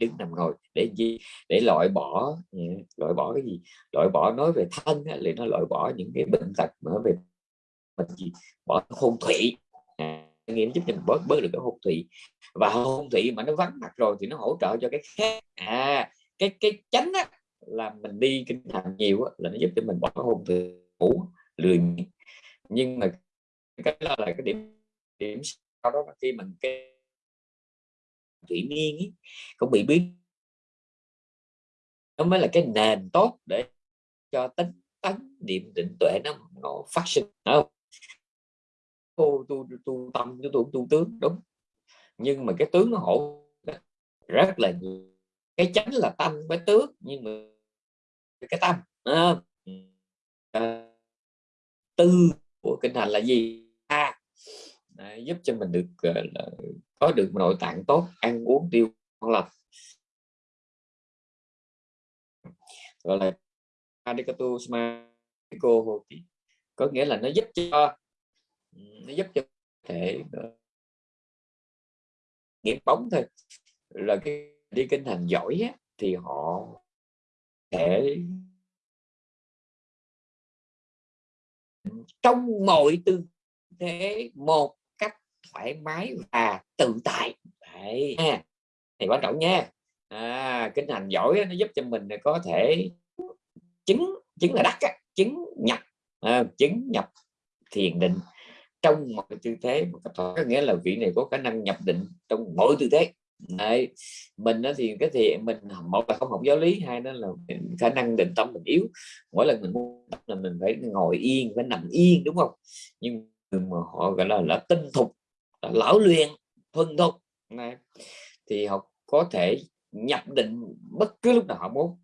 đứng nằm ngồi để gì? Để loại bỏ ừ, loại bỏ cái gì? Loại bỏ nói về thân thì nó loại bỏ những cái bệnh tật nói về bệnh gì? Bỏ hôn thủy. À, nghĩa giúp cho mình bớt bớt được cái hôn thủy. Và hôn thủy mà nó vắng mặt rồi thì nó hỗ trợ cho cái khác. À cái cái chánh á, là mình đi kinh thành nhiều á, là nó giúp cho mình bỏ hôn thủy ngủ lười nhưng mà cái đó là cái điểm điểm sau đó khi mình cái thủy miên ấy, cũng bị biến nó mới là cái nền tốt để cho tính tấn niệm định tuệ nó nó phát sinh. Không tu tu tu tâm tu tu, tu tướng đúng. Nhưng mà cái tướng nó hỗ rất là nhiều. Cái chánh là tâm với tướng nhưng mà cái tâm à, tư của kinh hành là gì? À, giúp cho mình được uh, có được nội tạng tốt ăn uống tiêu ngon lành. Gọi là adikatu smaiko có nghĩa là nó giúp cho nó giúp cho thể ờ, nghiệp bóng thôi. Là cái đi kinh hành giỏi á, thì họ thể trong mọi tư thế một thoải mái và tự tại. Đấy. thì quan trọng nha. À, kinh hành giỏi nó giúp cho mình có thể chứng chứng là đắc chứng nhập à, chứng nhập thiền định trong một tư thế có nghĩa là vị này có khả năng nhập định trong mọi tư thế. Đấy. mình đó thì cái thì mình một là không học giáo lý hai đó là mình, khả năng định tâm mình yếu. Mỗi lần mình muốn là mình phải ngồi yên phải nằm yên đúng không? Nhưng mà họ gọi là là tinh thục Ờ, lão luyện thuần thục này thì họ có thể nhập định bất cứ lúc nào họ muốn.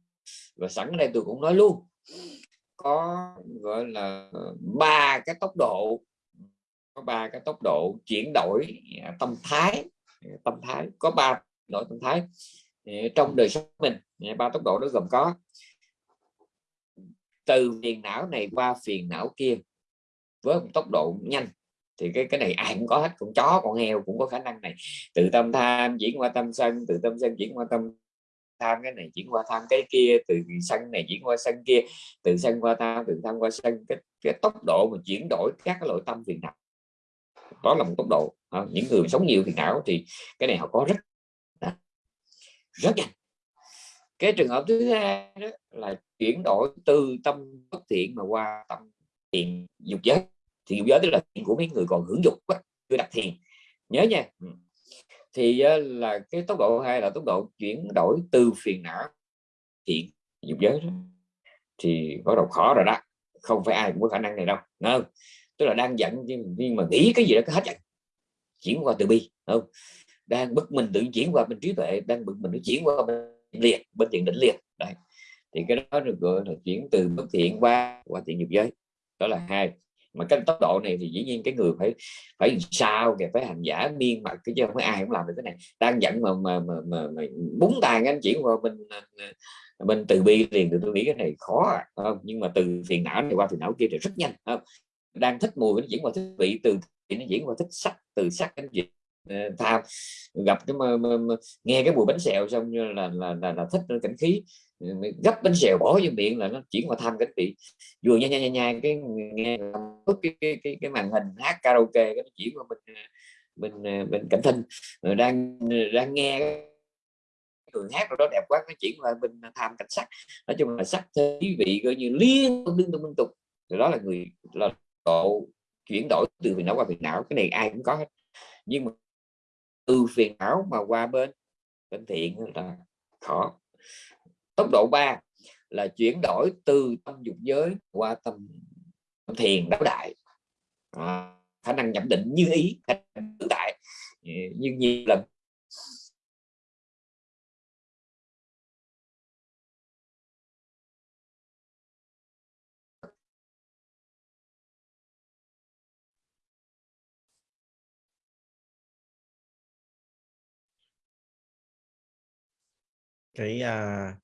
Và sẵn đây tôi cũng nói luôn, có, gọi là, ba cái tốc độ, có ba cái tốc độ chuyển đổi à, tâm thái à, tâm thái, có ba đổi tâm thái à, trong đời sống mình. Ba tốc độ đó gồm có từ phiền não này qua phiền não kia với một tốc độ nhanh thì cái cái này ai cũng có hết con chó con heo cũng có khả năng này. Từ tâm tham chuyển qua tâm sân từ tâm sân chuyển qua tâm tham cái này chuyển qua tham cái kia từ sân này chuyển qua sân kia từ sân qua tham từ tham qua sân. Cái, cái tốc độ mà chuyển đổi các loại tâm phiền não đó là một tốc độ. À, những người sống nhiều phiền não thì cái này họ có rất rất nhanh. Cái trường hợp thứ hai đó là chuyển đổi từ tâm bất thiện mà qua tâm thiện dục giới thì dục giới tức là thiền của mấy người còn hưởng dục quá, chưa đặt thiền. Nhớ nha. Ừ. Thì ờ, là cái tốc độ hai là tốc độ chuyển đổi từ phiền não thiện dục giới đó. thì bắt đầu khó rồi đó. Không phải ai cũng có khả năng này đâu không? Tức là đang giận nhưng mà nghĩ cái gì đó cái hết giận. Chuyển qua từ bi không? Đang bực mình tự chuyển qua bên trí tuệ, đang bực mình nó chuyển qua bên liệt, bên thiện định liệt. Đấy. Thì cái đó được gọi là chuyển từ bất thiện qua qua thiện nghiệp giới. Đó là hai mà cái tốc độ này thì dĩ nhiên cái người phải phải sao kìa phải hành giả miên mặt cái chứ không phải ai cũng làm được cái này đang giận mà mà mà, mà, mà búng tàn anh chuyển qua bên ờ, bên từ bi liền thì tôi nghĩ cái này khó à, không? nhưng mà từ phiền não này qua phiền não kia thì rất nhanh không? đang thích mùi nó chuyển qua thích vị từ thì nó chuyển qua thích sắc từ sắc anh diễn Ờ, tham gặp cái mà, mà, mà, nghe cái mùi bánh xèo xong như là là, là, là thích cảnh khí. Ờ, gấp bánh xèo bỏ vô miệng là nó chuyển qua tham cảnh vị. Vừa nha nha nha nha cái nghe cái cái, cái, cái màn hình hát karaoke cái nó chuyển qua bên bên ờ, bên cảnh thinh rồi đang đang nghe người hát rồi đó đẹp quá nó chuyển qua bên tham cảnh sắc. Nói chung là sắc thế vị coi như liên tục liên tục liên tục. Rồi đó là người là độ chuyển đổi từ phiền não qua phiền não cái này ai cũng có hết. Nhưng mà từ phiền não mà qua bên bên thiện là khó. Tốc độ 3 là chuyển đổi từ tâm dục giới qua tâm, thiền đáo đại. À, khả năng nhập định như ý tự tại. Như nhiều lần cái uh,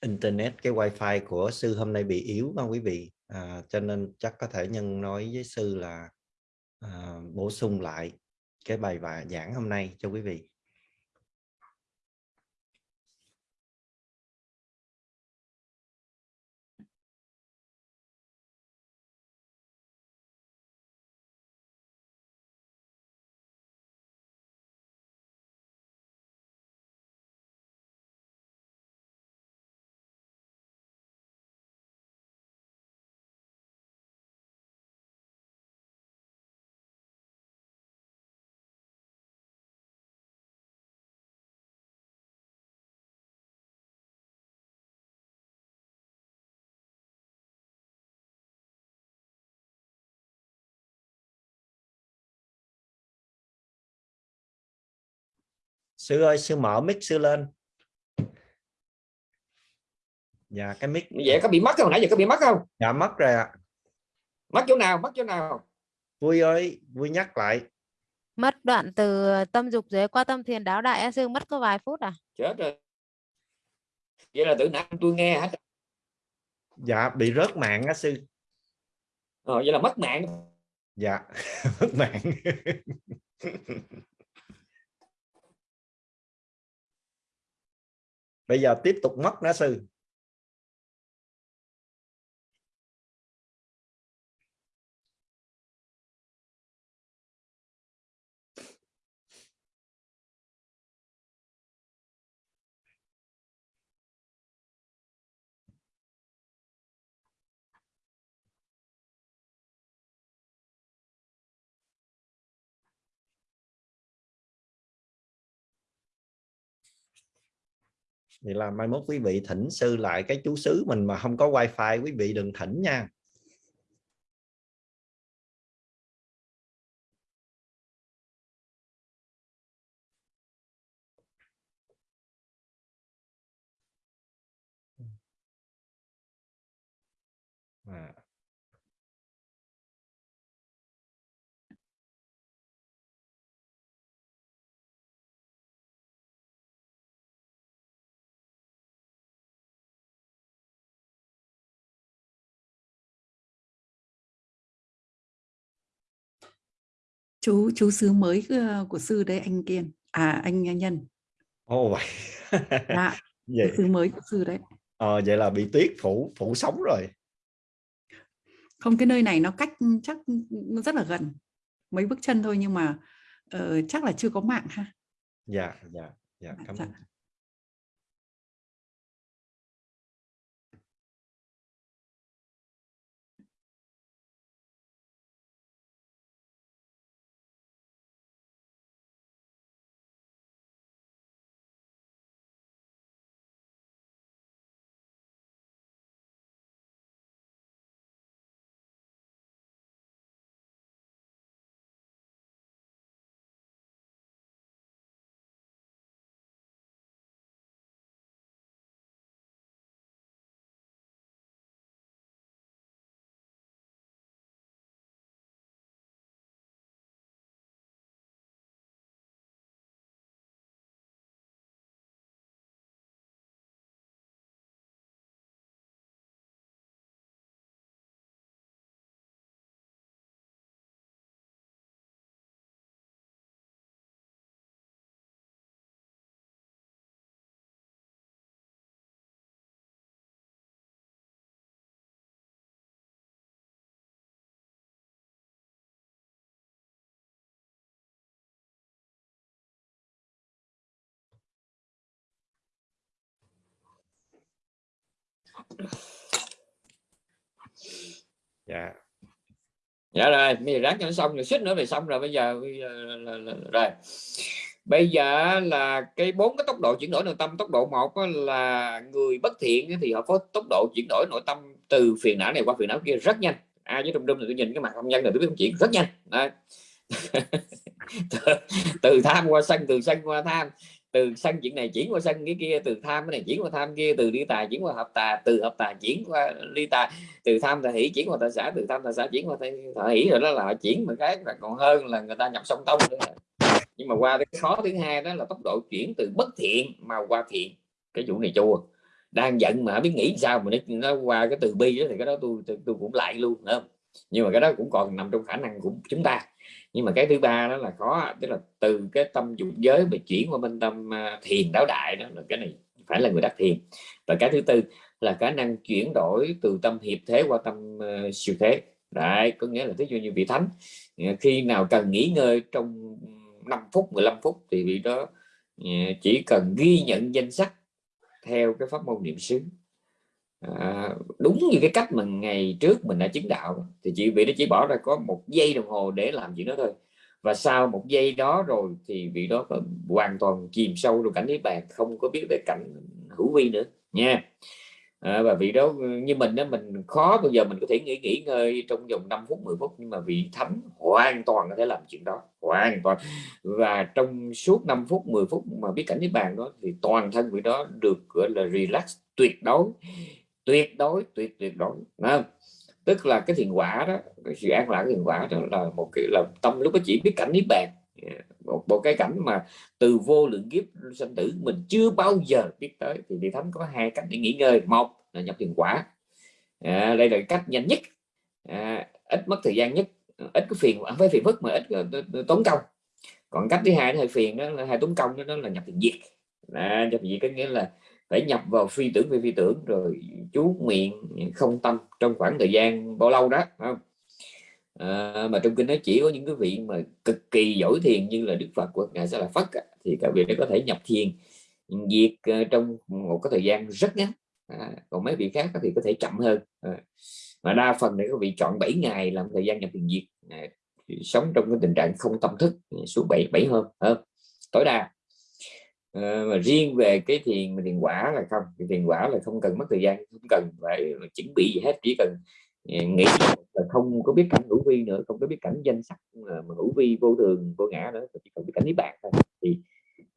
internet cái wifi của sư hôm nay bị yếu không quý vị? À, cho nên chắc có thể nhân nói với sư là à, bổ sung lại cái bài và giảng hôm nay cho quý vị. Sư ơi sư mở mic sư lên. Dạ cái mic vậy có bị mất không? Nãy giờ có bị mất không? Dạ mất rồi ạ. Mất chỗ nào? Mất chỗ nào? Vui ơi vui nhắc lại. Mất đoạn từ tâm dục giới qua tâm thiền đáo đại sư mất có vài phút à? Chết rồi. Vậy là tự nãy tôi nghe hết. Dạ bị rớt mạng á sư. Ờ, vậy là mất mạng. Dạ mất mạng bây giờ tiếp tục mất nó sư. Thì là mai mốt quý vị thỉnh sư lại cái chú xứ mình mà không có wifi, quý vị đừng thỉnh nha. Chú chú xứ mới ờ, của sư đấy anh Kiên. À anh Nhân. Ồ vậy. Dạ vậy xứ mới của sư đấy. Ờ, vậy là bị tuyết phủ phủ sống rồi. Không cái nơi này nó cách chắc nó rất là gần. Mấy bước chân thôi nhưng mà ờ, chắc là chưa có mạng ha. Dạ dạ dạ cảm Dạ. ơn. dạ dạ. Dạ rồi bây giờ ráng cho nó xong rồi xích nữa thì xong rồi bây giờ, bây giờ là, là, là, rồi. Bây giờ là cái bốn cái tốc độ chuyển đổi nội tâm tốc độ một là người bất thiện thì họ có tốc độ chuyển đổi nội tâm từ phiền não này qua phiền não kia rất nhanh. Ai với trung trung thì tôi nhìn cái mặt công nhân là tôi biết không chuyển rất nhanh. Đấy. từ, từ tham qua sân từ sân qua tham từ sân chuyện này chuyển qua sân cái kia từ tham cái này chuyển qua tham kia từ ly tài chuyển qua hợp tà từ hợp tà chuyển qua ly tà từ tham tà hỷ chuyển qua tà xã từ tham tà xã chuyển qua tà, hỷ rồi đó là họ chuyển một cái là còn hơn là người ta nhập song tông nữa. Nhưng mà qua cái khó thứ hai đó là tốc độ chuyển từ bất thiện mà qua thiện. Cái vụ này chua. Đang giận mà biết nghĩ sao mà nó, nó qua cái từ bi đó thì cái đó tôi tôi, tôi cũng lại luôn nữa nhưng mà cái đó cũng còn nằm trong khả năng của chúng ta nhưng mà cái thứ ba đó là khó tức là từ cái tâm dục giới mà chuyển qua bên tâm à, thiền đáo đại đó là cái này phải là người đắc thiền. Và cái thứ tư là khả năng chuyển đổi từ tâm hiệp thế qua tâm uh, siêu thế. Đấy có nghĩa là thí dụ như vị thánh à, khi nào cần nghỉ ngơi trong 5 phút 15 phút thì vị đó chỉ cần ghi nhận danh sách theo cái pháp môn niệm xứ à, đúng như cái cách mà ngày trước mình đã chứng đạo thì chị vị đó chỉ bỏ ra có một giây đồng hồ để làm chuyện đó thôi. Và sau một giây đó rồi thì vị đó hoàn toàn chìm sâu trong cảnh niết bàn không có biết về cảnh hữu vi nữa nha. À, và vị đó như mình đó mình khó bây giờ mình có thể nghỉ nghỉ ngơi trong vòng 5 phút 10 phút nhưng mà vị thánh hoàn toàn có thể làm chuyện đó hoàn toàn. Và trong suốt 5 phút 10 phút mà biết cảnh niết bàn đó thì toàn thân vị đó được gọi là relax tuyệt đối tuyệt đối tuyệt tuyệt đối không? tức là cái thiền quả đó cái sự an lạc thiền quả đó là một cái là tâm lúc đó chỉ biết cảnh niết bàn. Một, một cái cảnh mà từ vô lượng kiếp sanh tử mình chưa bao giờ biết tới. Thì vị thánh có hai cách để nghỉ ngơi. Một là nhập thiền quả. À, đây là cách nhanh nhất. À, ít mất thời gian nhất. Ít cái phiền không phải phiền phức mà ít tốn công. Còn cách thứ hai nó hơi phiền đó là hai tốn công đó, đó là nhập thiền diệt. À, nhập thiền diệt có nghĩa là phải nhập vào phi tưởng về phi tưởng rồi chú miệng không tâm trong khoảng thời gian bao lâu đó không? À, mà trong kinh nó chỉ có những cái vị mà cực kỳ giỏi thiền như là đức phật hoặc ngài sẽ là phật thì các vị đó có thể nhập thiền diệt ờ, trong một cái thời gian rất ngắn. À, còn mấy vị khác thì có thể chậm hơn. À, mà đa phần này có vị chọn 7 ngày làm thời gian nhập thiền diệt à, sống trong cái tình trạng không tâm thức suốt 7 7 hôm à, tối đa à, mà riêng về cái thiền thiền quả là không cái thiền quả là không cần mất thời gian không cần phải chuẩn bị gì hết chỉ cần ờ, nghĩ là không có biết cảnh hữu vi nữa không có biết cảnh danh sắc mà, mà hữu vi vô thường vô ngã nữa chỉ cần biết cảnh niết bàn thôi. Thì,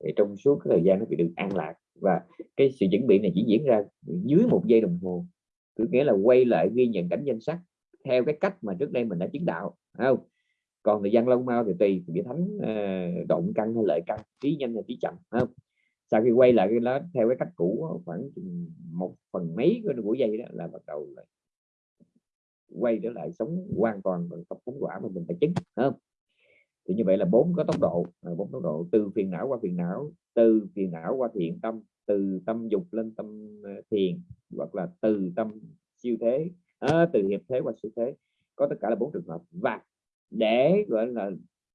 thì trong suốt cái thời gian nó bị được an lạc. Và cái sự chuẩn bị này chỉ diễn ra dưới một giây đồng hồ. Cứ nghĩa là quay lại ghi nhận cảnh danh sắc theo cái cách mà trước đây mình đã chứng đạo không? Còn thời gian lâu mau thì tùy vị thánh uh, động căn hay lợi căn trí nhanh hay trí chậm không? Sau khi quay lại cái đó theo cái cách cũ khoảng một phần mấy của dây đó là bắt đầu là quay trở lại sống hoàn toàn bằng tập phóng quả mà mình phải chứng không? Thì như vậy là bốn có tốc độ à, bốn tốc độ từ phiền não qua phiền não từ phiền não qua thiện tâm từ tâm dục lên tâm à, thiền hoặc là từ tâm siêu thế à, từ hiệp thế qua siêu thế. Có tất cả là bốn trường hợp. Và để gọi là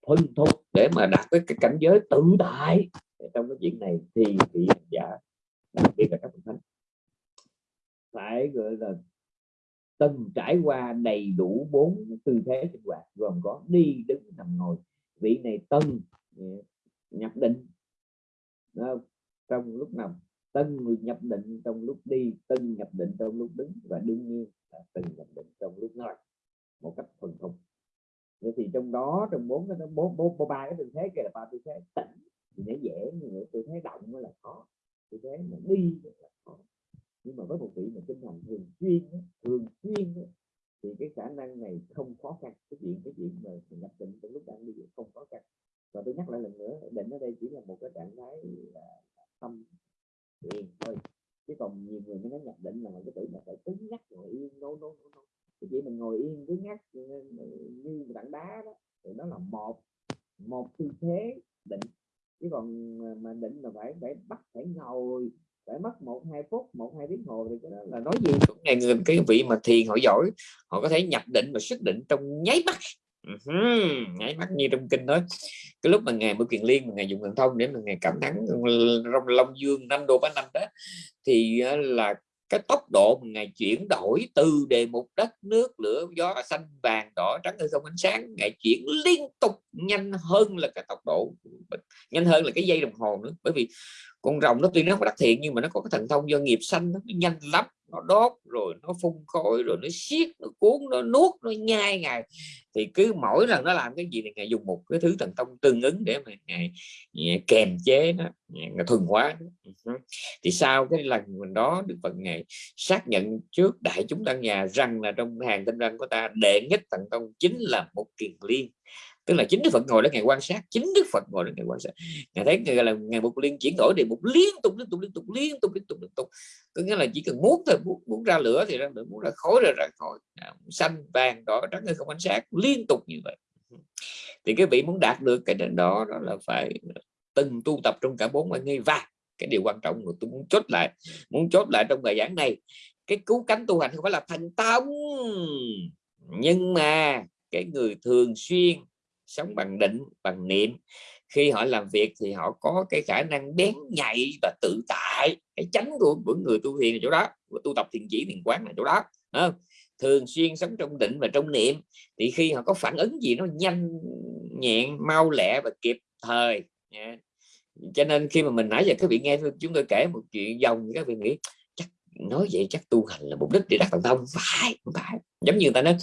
thuần thục để mà đạt tới cái cảnh giới tự tại trong cái chuyện này thì vị giả, đặc biệt là các bậc thánh, phải, gọi là, từng trải qua đầy đủ bốn tư thế sinh hoạt, gồm có đi, đứng, nằm, ngồi. Vị này tân ừ, nhập định trong lúc nằm, tân nhập định trong lúc đi, tân nhập định trong lúc đứng và đương nhiên là tân nhập định trong lúc ngồi một cách thuần thục vậy thì trong đó, trong bốn cái bốn bốn ba cái tư thế kia là ba tư thế tỉnh. Thì nó dễ nhưng tư thế động mới là khó. Tư thế mà đi là khó. Nhưng mà với một vị mà tinh thần thường xuyên thường xuyên thì cái khả năng này không khó khăn. Cái chuyện cái chuyện mà nhập định trong lúc đang đi không khó khăn. Và tôi nhắc lại lần nữa, định ở đây chỉ là một cái trạng thái là tâm thiền thôi. Chứ còn nhiều người mới nói nhập định là cái tưởng là phải cứng nhắc, ngồi yên nô nô nô cái chuyện mình ngồi yên cứ nhắc ừ, ừ, ừ, như tảng đá đó, thì đó là một một tư thế định. Chứ còn mà định là phải phải bắt, phải ngồi, phải mất một, hai phút, một, hai tiếng hồ thì cái đó là nói gì? Ngày người, cái vị mà thiền họ giỏi, họ có thể nhập định và xuất định trong nháy mắt. Uh-huh. nháy mắt như trong kinh đó cái lúc mà ngày bữa kiền liên mà ngày dùng thần thông để mà ngày cảm thắng rong long dương năm đô bá năm đó, thì là cái tốc độ mà ngày chuyển đổi từ đề mục đất nước, lửa gió xanh vàng, đỏ, trắng hay không ánh sáng ngày chuyển liên tục nhanh hơn là cái tốc độ nhanh hơn là cái dây đồng hồ nữa. Bởi vì con rồng nó tuy nó không đắc thiện nhưng mà nó có cái thần thông do nghiệp xanh nó nhanh lắm nó đốt rồi nó phun khói rồi nó siết nó cuốn nó nuốt nó nhai ngày. Thì cứ mỗi lần nó làm cái gì thì ngài dùng một cái thứ thần thông tương ứng để mà ngài, ngài kèm chế nó ngài thuần hóa ừ thì sau cái lần mình đó được phần ngày xác nhận trước đại chúng tăng nhà rằng là trong hàng tinh răng của ta đệ nhất thần thông chính là một kiền liên tức là chính đức phật ngồi đó ngày quan sát chính đức phật ngồi đó ngày quan sát. Ngày thấy ngày là ngày một liên chuyển đổi đề một liên tục liên tục liên tục liên tục liên tục liên tục. Có nghĩa là chỉ cần muốn thôi muốn, muốn ra lửa thì ra lửa muốn ra khói rồi ra khói. À, xanh vàng đỏ trắng hay không ánh sáng liên tục như vậy. Thì cái vị muốn đạt được cái đó đó là phải từng tu tập trong cả bốn ngày nghi và cái điều quan trọng mà tôi muốn chốt lại muốn chốt lại trong bài giảng này. Cái cứu cánh tu hành không phải là thành tâm nhưng mà cái người thường xuyên sống bằng định bằng niệm. Khi họ làm việc thì họ có cái khả năng bén nhạy và tự tại. Cái chánh của, của người tu thiền ở chỗ đó của tu tập thiền chỉ thiền quán là chỗ đó không? thường xuyên sống trong định và trong niệm thì khi họ có phản ứng gì nó nhanh nhẹn mau lẹ và kịp thời. Yeah. cho nên khi mà mình nãy giờ các vị nghe chúng tôi kể một chuyện dòng các vị nghĩ chắc nói vậy chắc tu hành là mục đích để đắc thành thông phải phải. Giống như người ta nói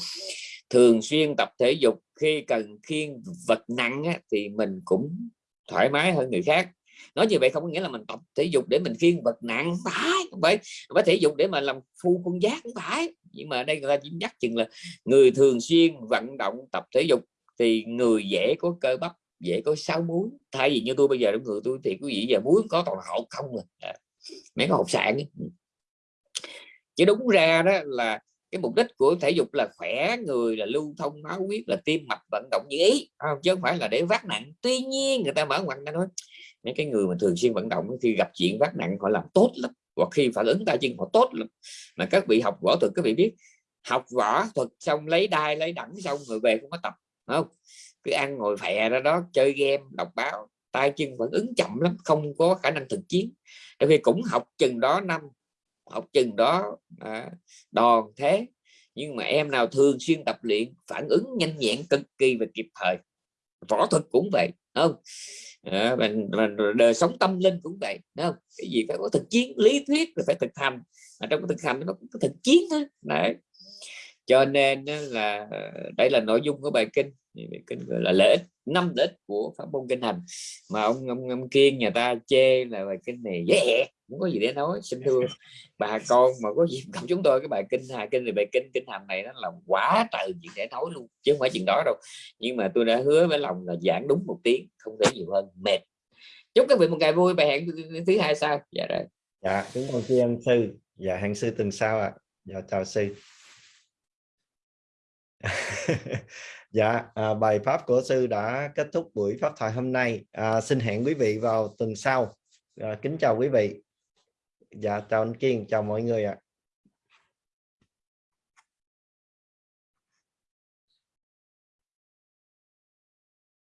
thường xuyên tập thể dục khi cần khiêng vật nặng á, thì mình cũng thoải mái hơn người khác. Nói như vậy không có nghĩa là mình tập thể dục để mình khiêng vật nặng không phải không phải. Phải thể dục để mà làm phu quân giác không phải. Nhưng mà đây người ta chỉ nhắc chừng là người thường xuyên vận động tập thể dục thì người dễ có cơ bắp dễ có sáu muối thay vì như tôi bây giờ người tôi thì quý vị giờ muối có toàn hậu không rồi à, mấy cái hộp sạn chứ đúng ra đó là cái mục đích của thể dục là khỏe người, là lưu thông, máu huyết, là tim mạch, vận động như ý không? chứ không phải là để vác nặng. Tuy nhiên người ta mở ngoặt ra nói, mấy cái người mà thường xuyên vận động khi gặp chuyện vác nặng, họ làm tốt lắm, hoặc khi phản ứng tay chân họ tốt lắm. Mà các vị học võ thuật, các vị biết, học võ thuật xong lấy đai, lấy đẳng xong rồi về không có tập không? Cứ ăn ngồi phè ra đó, chơi game, đọc báo, tay chân phản ứng chậm lắm, không có khả năng thực chiến. Tại vì cũng học chừng đó năm học chừng đó à, đòn thế. Nhưng mà em nào thường xuyên tập luyện phản ứng nhanh nhẹn cực kỳ và kịp thời. Võ thuật cũng vậy không? À, mình, mình đời sống tâm linh cũng vậy đúng không? Cái gì phải có thực chiến lý thuyết rồi phải thực hành. Mà trong cái thực hành nó có thực chiến thôi đấy cho nên là ờ, đây là nội dung của bài kinh. Bài kinh gọi là lợi ích năm lợi ích của pháp môn kinh hành. Mà ông ông, ông kiên nhà ta chê là bài kinh này dễ yeah, không có gì để nói xin thưa bà con mà có dịp gặp chúng tôi cái bài kinh hai kinh thì bài kinh kinh hành này nó là quá trời chuyện để nói luôn chứ không phải chuyện đó đâu. Nhưng mà tôi đã hứa với lòng là giảng đúng một tiếng không thể nhiều hơn mệt. Chúc các vị một ngày vui bài hẹn thứ hai sau. Dạ rồi. Dạ chúng con tri sư. Dạ hẹn sư tuần sau ạ. À. dạ chào sư. dạ à, bài pháp của sư đã kết thúc buổi pháp thoại hôm nay. À, xin hẹn quý vị vào tuần sau. À, kính chào quý vị. Dạ chào anh Kiên chào mọi người ạ. à.